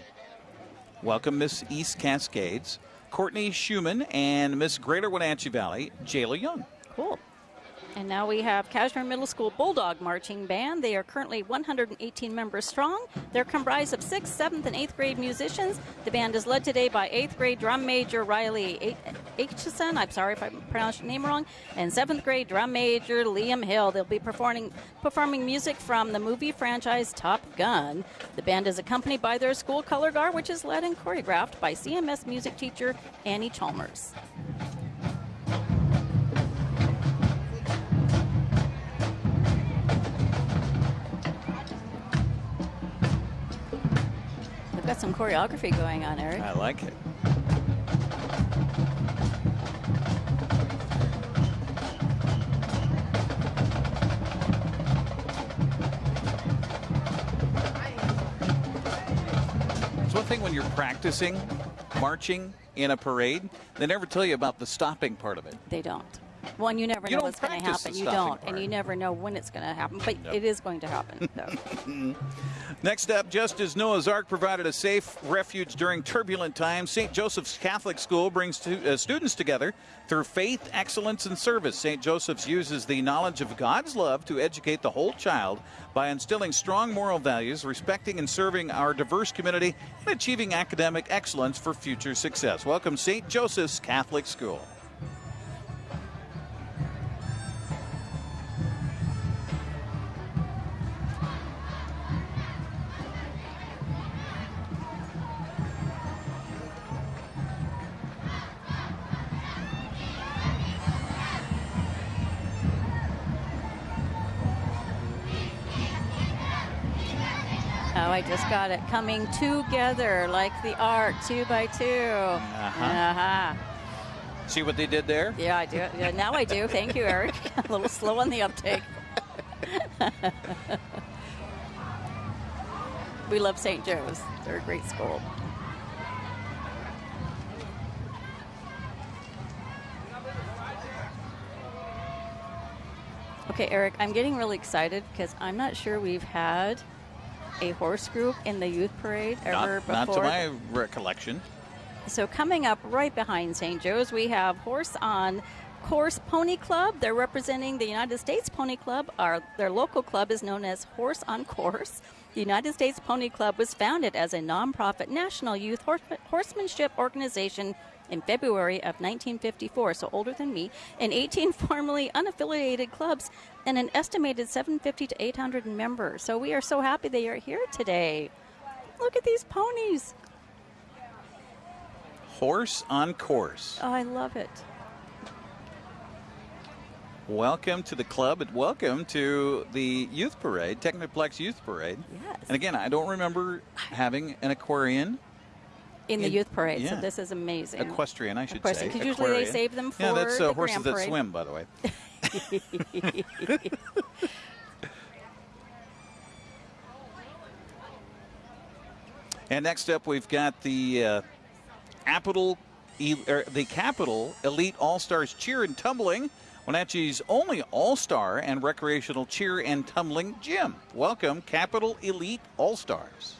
Welcome, Miss East Cascades, Courtney Schumann, and Miss Greater Wenatchee Valley, Jayla Young. Cool. And now we have Cashmere Middle School Bulldog Marching Band. They are currently 118 members strong. They're comprised of 6th, 7th, and 8th grade musicians. The band is led today by 8th grade drum major Riley Aitchison. I'm sorry if I pronounced your name wrong. And 7th grade drum major Liam Hill. They'll be performing, performing music from the movie franchise Top Gun. The band is accompanied by their school color guard, which is led and choreographed by CMS music teacher Annie Chalmers. We've got some choreography going on, Eric. I like it. It's one thing when you're practicing marching in a parade, they never tell you about the stopping part of it. They don't. One, you never You know what's going to happen. You don't, and you never know when it's going to happen. But it is going to happen. So. Next up, just as Noah's Ark provided a safe refuge during turbulent times, St. Joseph's Catholic School brings to, uh, students together through faith, excellence, and service. St. Joseph's uses the knowledge of God's love to educate the whole child by instilling strong moral values, respecting and serving our diverse community, and achieving academic excellence for future success. Welcome, St. Joseph's Catholic School. Oh, I just got it. Coming together like the art, two by 2 Uh-huh. Uh-huh. See what they did there? Yeah, I do. Yeah, now I do. Thank you, Eric. a little slow on the uptake. we love St. Joe's. They're a great school. Okay, Eric, I'm getting really excited because I'm not sure we've had a horse group in the youth parade ever Not, not to my recollection. So coming up right behind St. Joe's, we have Horse on Course Pony Club. They're representing the United States Pony Club. Our, their local club is known as Horse on Course. The United States Pony Club was founded as a nonprofit national youth horse, horsemanship organization in February of 1954, so older than me, and 18 formerly unaffiliated clubs and an estimated 750 to 800 members. So we are so happy they are here today. Look at these ponies. Horse on course. Oh, I love it. Welcome to the club and welcome to the youth parade, Technoplex Youth Parade. Yes. And again, I don't remember having an aquarian, in the youth parade. yeah. So this is amazing. equestrian, I should Equestrian, say. 'cause usually they save them for Yeah, that's uh, the horses that Parade. swim, by the way. and next up, we've got the uh, Capital, er, the Capital Elite All Stars Cheer and Tumbling. Wenatchee's only all star and recreational cheer and tumbling gym. Welcome, Capital Elite All Stars.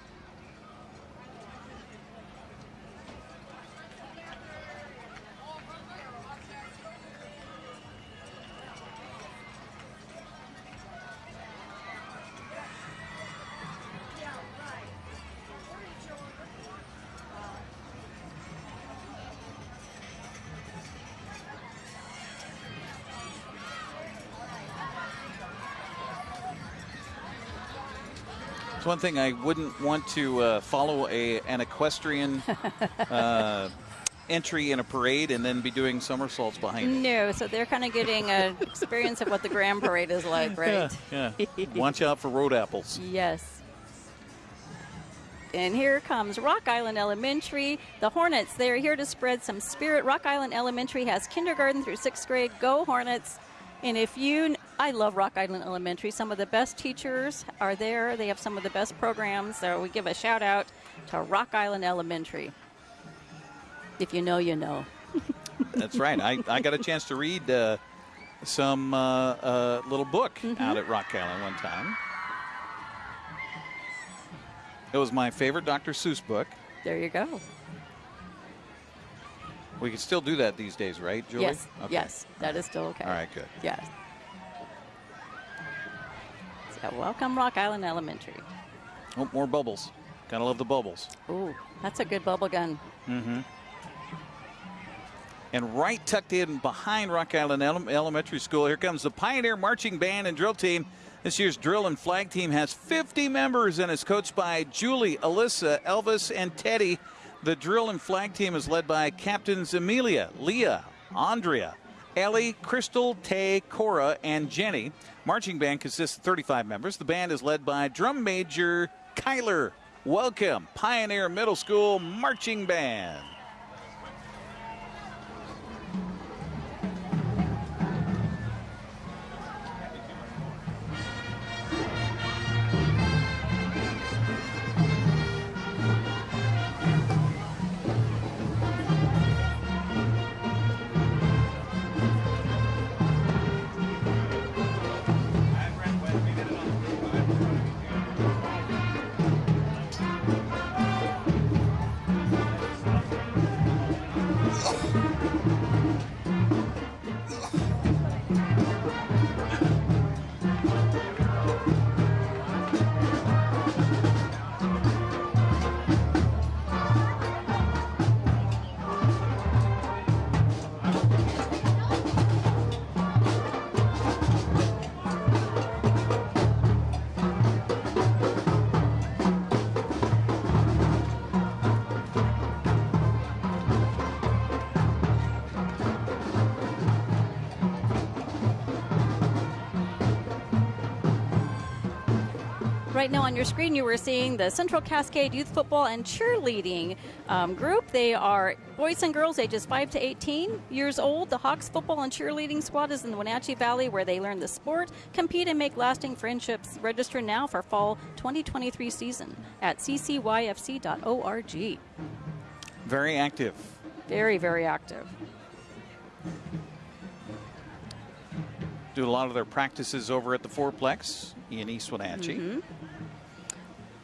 One thing I wouldn't want to uh, follow a an equestrian uh, entry in a parade and then be doing somersaults behind it. No, so they're kind of getting an experience of what the Grand Parade is like, right? Yeah. Watch out for road apples. Yes. And here comes Rock Island Elementary. The Hornets, they're here to spread some spirit. Rock Island Elementary has kindergarten through sixth grade. Go Hornets. And if you, I love Rock Island Elementary. Some of the best teachers are there. They have some of the best programs. So we give a shout out to Rock Island Elementary. If you know, you know. That's right. I, I got a chance to read uh, some uh, uh, little book out at Rock Island one time. It was my favorite Dr. Seuss book. There you go. We can still do that these days, right, Julie? Yes, Okay. yes, that is still okay. All right, good. Yes. Welcome Rock Island Elementary. Oh, more bubbles. Gotta love the bubbles. Ooh, that's a good bubble gun. Mm-hmm. And right tucked in behind Rock Island Ele- Elementary School, here comes the Pioneer Marching Band and Drill Team. This year's drill and flag team has 50 members and is coached by Julie, Alyssa, Elvis, and Teddy. The drill and flag team is led by Captains Amelia, Leah, Andrea, Ellie, Crystal, Tay, Cora, and Jenny. Marching band consists of 35 members. The band is led by drum major Kyler welcome Pioneer Middle School Marching Band. Right now on your screen, you were seeing the Central Cascade Youth Football and Cheerleading um, group. They are boys and girls ages 5 to 18 years old. The Hawks Football and Cheerleading Squad is in the Wenatchee Valley where they learn the sport, compete, and make lasting friendships. Register now for fall 2023 season at ccyfc.org. Very active. Very, very active. Do a lot of their practices over at the Fourplex in East Wenatchee. Mm-hmm.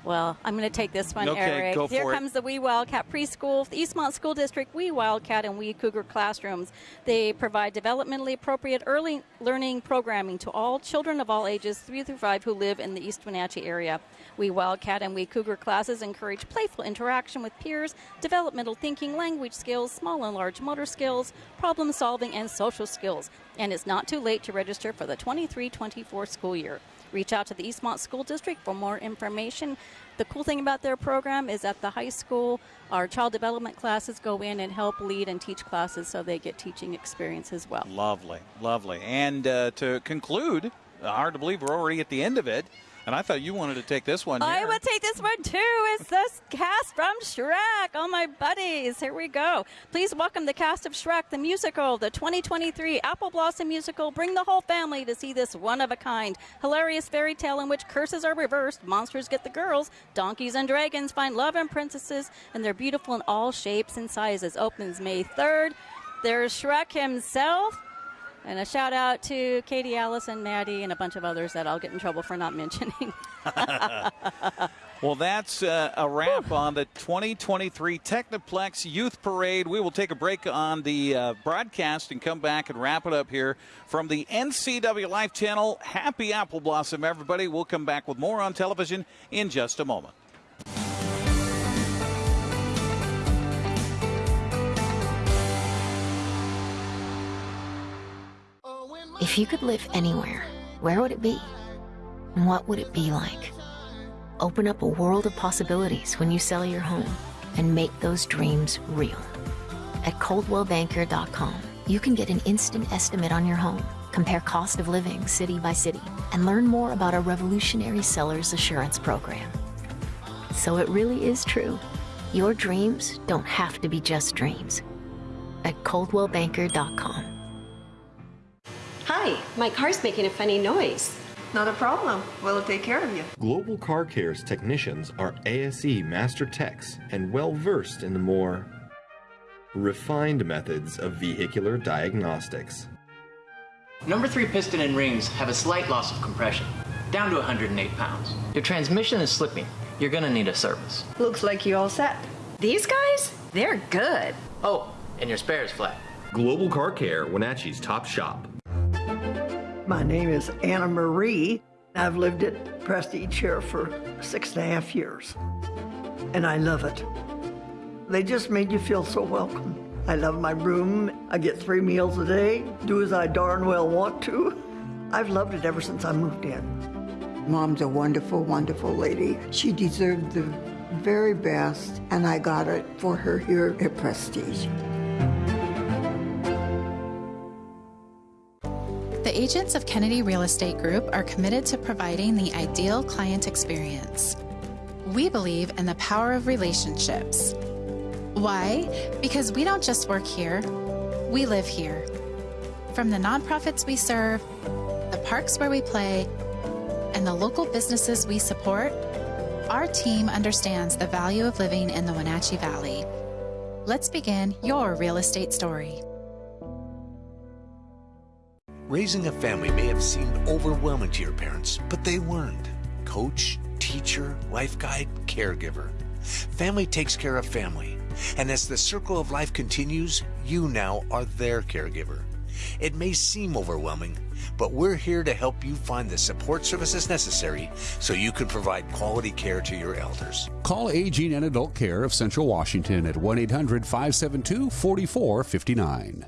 Well, I'm going to take this one, Okay, Eric. go Here for it. comes the Wee Wildcat Preschool, the Eastmont School District Wee Wildcat and Wee Cougar classrooms. They provide developmentally appropriate early learning programming to all children of all ages, three through five, who live in the East Wenatchee area. Wee Wildcat and Wee Cougar classes encourage playful interaction with peers, developmental thinking, language skills, small and large motor skills, problem solving, and social skills. And it's not too late to register for the 23 24 school year. Reach out to the Eastmont School District for more information. The cool thing about their program is at the high school, our child development classes go in and help lead and teach classes so they get teaching experience as well. Lovely, lovely. And uh, to conclude, hard to believe we're already at the end of it. And I thought you wanted to take this one. I here. would take this one too. It's this cast from Shrek. All my buddies. Here we go. Please welcome the cast of Shrek, the musical, the 2023 Apple Blossom musical. Bring the whole family to see this one of a kind, hilarious fairy tale in which curses are reversed, monsters get the girls, donkeys and dragons find love and princesses, and they're beautiful in all shapes and sizes. Opens May 3rd. There's Shrek himself. And a shout out to Katie, Allison, Maddie, and a bunch of others that I'll get in trouble for not mentioning. Well, that's uh, a wrap on the 2023 Technoplex Youth Parade. We will take a break on the uh, broadcast and come back and wrap it up here from the NCW Life channel. Happy Apple Blossom, everybody. We'll come back with more on television in just a moment. If you could live anywhere, where would it be? And what would it be like? Open up a world of possibilities when you sell your home and make those dreams real. At coldwellbanker.com, you can get an instant estimate on your home, compare cost of living city by city, and learn more about our revolutionary seller's assurance program. So it really is true. Your dreams don't have to be just dreams. At coldwellbanker.com. Hi, my car's making a funny noise. Not a problem. We'll take care of you. Global Car Care's technicians are ASE master techs and well versed in the more refined methods of vehicular diagnostics. Number 3 piston and rings have a slight loss of compression, down to 108 pounds. Your transmission is slipping. You're gonna need a service. Looks like you all set. These guys? They're good. Oh, and your spare is flat. Global Car Care, Wenatchee's top shop. My name is Anna Marie. I've lived at Prestige here for six and a half years, and I love it. They just made you feel so welcome. I love my room. I get three meals a day, do as I darn well want to. I've loved it ever since I moved in. Mom's a wonderful, wonderful lady. She deserved the very best, and I got it for her here at Prestige. The agents of Kennedy Real Estate Group are committed to providing the ideal client experience. We believe in the power of relationships. Why? Because we don't just work here, we live here. From the nonprofits we serve, the parks where we play, and the local businesses we support, our team understands the value of living in the Wenatchee Valley. Let's begin your real estate story. Raising a family may have seemed overwhelming to your parents, but they weren't. Coach, teacher, life guide, caregiver. Family takes care of family. And as the circle of life continues, you now are their caregiver. It may seem overwhelming, but we're here to help you find the support services necessary so you can provide quality care to your elders. Call Aging and Adult Care of Central Washington at 1 800 572 4459.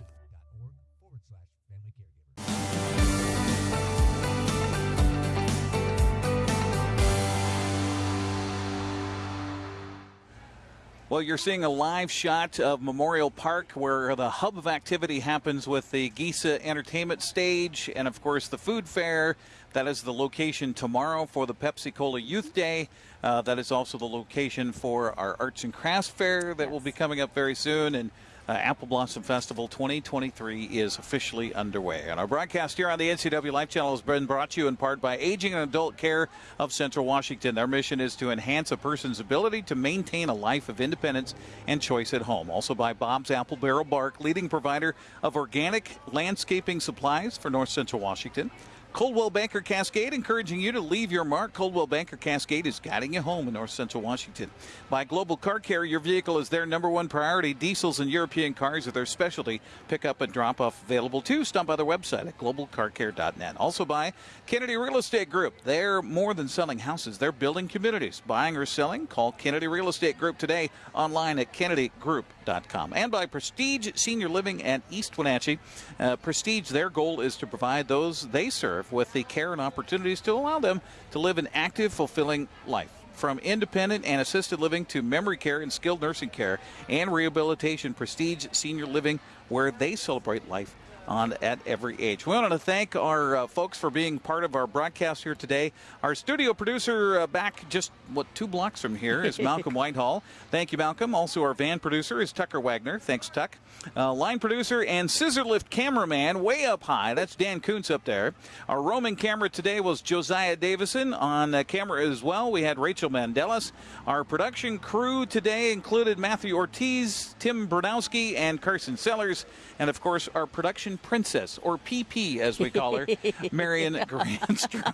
Well, you're seeing a live shot of Memorial Park where the hub of activity happens with the Gisa Entertainment Stage and, of course, the food fair. That is the location tomorrow for the Pepsi Cola Youth Day. Uh, that is also the location for our Arts and Crafts Fair that will be coming up very soon. And uh, Apple Blossom Festival 2023 is officially underway. And our broadcast here on the NCW Life Channel has been brought to you in part by Aging and Adult Care of Central Washington. Their mission is to enhance a person's ability to maintain a life of independence and choice at home. Also by Bob's Apple Barrel Bark, leading provider of organic landscaping supplies for North Central Washington. Coldwell Banker Cascade, encouraging you to leave your mark. Coldwell Banker Cascade is guiding you home in North Central Washington. By Global Car Care, your vehicle is their number one priority. Diesels and European cars are their specialty. Pick up and drop off available too. Stop by their website at globalcarcare.net. Also by Kennedy Real Estate Group. They're more than selling houses, they're building communities. Buying or selling? Call Kennedy Real Estate Group today online at kennedygroup.com. And by Prestige Senior Living at East Wenatchee. Uh, Prestige, their goal is to provide those they serve with the care and opportunities to allow them to live an active, fulfilling life. From independent and assisted living to memory care and skilled nursing care and rehabilitation, Prestige Senior Living, where they celebrate life on at every age. We want to thank our uh, folks for being part of our broadcast here today. Our studio producer uh, back just what two blocks from here is Malcolm Whitehall. Thank you, Malcolm. Also, our van producer is Tucker Wagner. Thanks, Tuck. Uh, line producer and scissor lift cameraman way up high. That's Dan Kuntz up there. Our roaming camera today was Josiah Davison on camera as well. We had Rachel Mandelis. Our production crew today included Matthew Ortiz, Tim Bernowski, and Carson Sellers, and of course our production princess, or PP as we call her, Marion Grandstrom.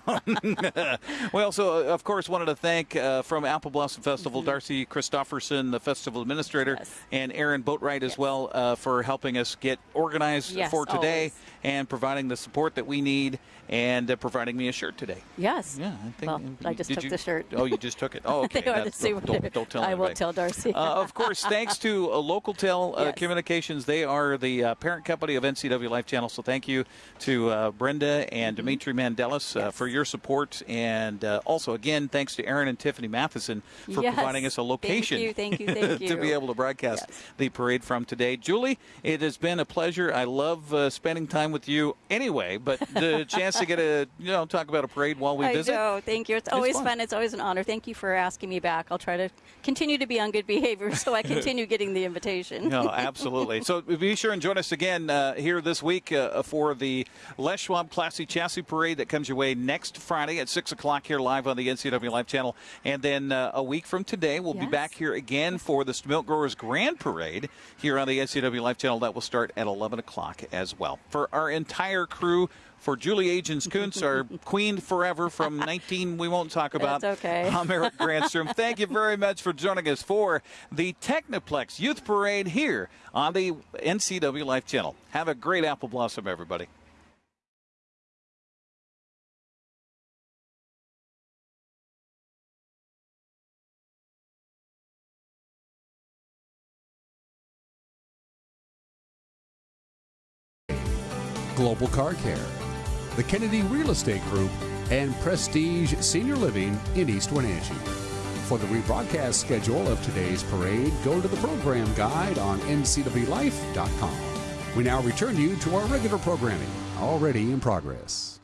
we also, uh, of course, wanted to thank uh, from Apple Blossom Festival, mm-hmm. Darcy Christofferson, the festival administrator, yes. and Aaron Boatwright yes. as well uh, for helping us get organized yes, for today always. And providing the support that we need and uh, providing me a shirt today. Yes. Yeah, I think. Well, I just took you, the shirt. Oh, you just took it. Oh, okay. don't, don't, don't, tell I anybody. won't tell Darcy. uh, of course, thanks to uh, Local Tel uh, Yes. Communications. They are the uh, parent company of NCW Life Channel. So thank you to uh, Brenda and Mm-hmm. Dimitri Mandelis uh, for your support. And uh, also, again, thanks to Aaron and Tiffany Matheson for Yes. providing us a location Thank you, thank you, thank you. to be able to broadcast the parade from today. Julie, it has been a pleasure. I love uh, spending time with you anyway, but the chance to get a, you know, talk about a parade while we I visit. Thank you. It's It's always fun. fun. It's always an honor. Thank you for asking me back. I'll try to continue to be on good behavior so I continue getting the invitation. No, absolutely. So be sure and join us again uh, here this week uh, for the Les Schwab Classy Chassis Parade that comes your way next Friday at 6 o'clock here live on the NCW Life channel. And then uh, a week from today, we'll be back here again for the Stemilt Growers Grand Parade here on the NCW Life channel. That will start at 11 o'clock as well. For our entire crew, for Julie Agins Kuntz, our queen forever from 19, we won't talk about. That's okay. I'm Eric Grandstrom. Thank you very much for joining us for the Technoplex Youth Parade here on the NCW Life channel. Have a great apple blossom, everybody. Global Car Care, the Kennedy Real Estate Group, and Prestige Senior Living in East Wenatchee. For the rebroadcast schedule of today's parade, go to the program guide on ncwlife.com. We now return you to our regular programming, already in progress.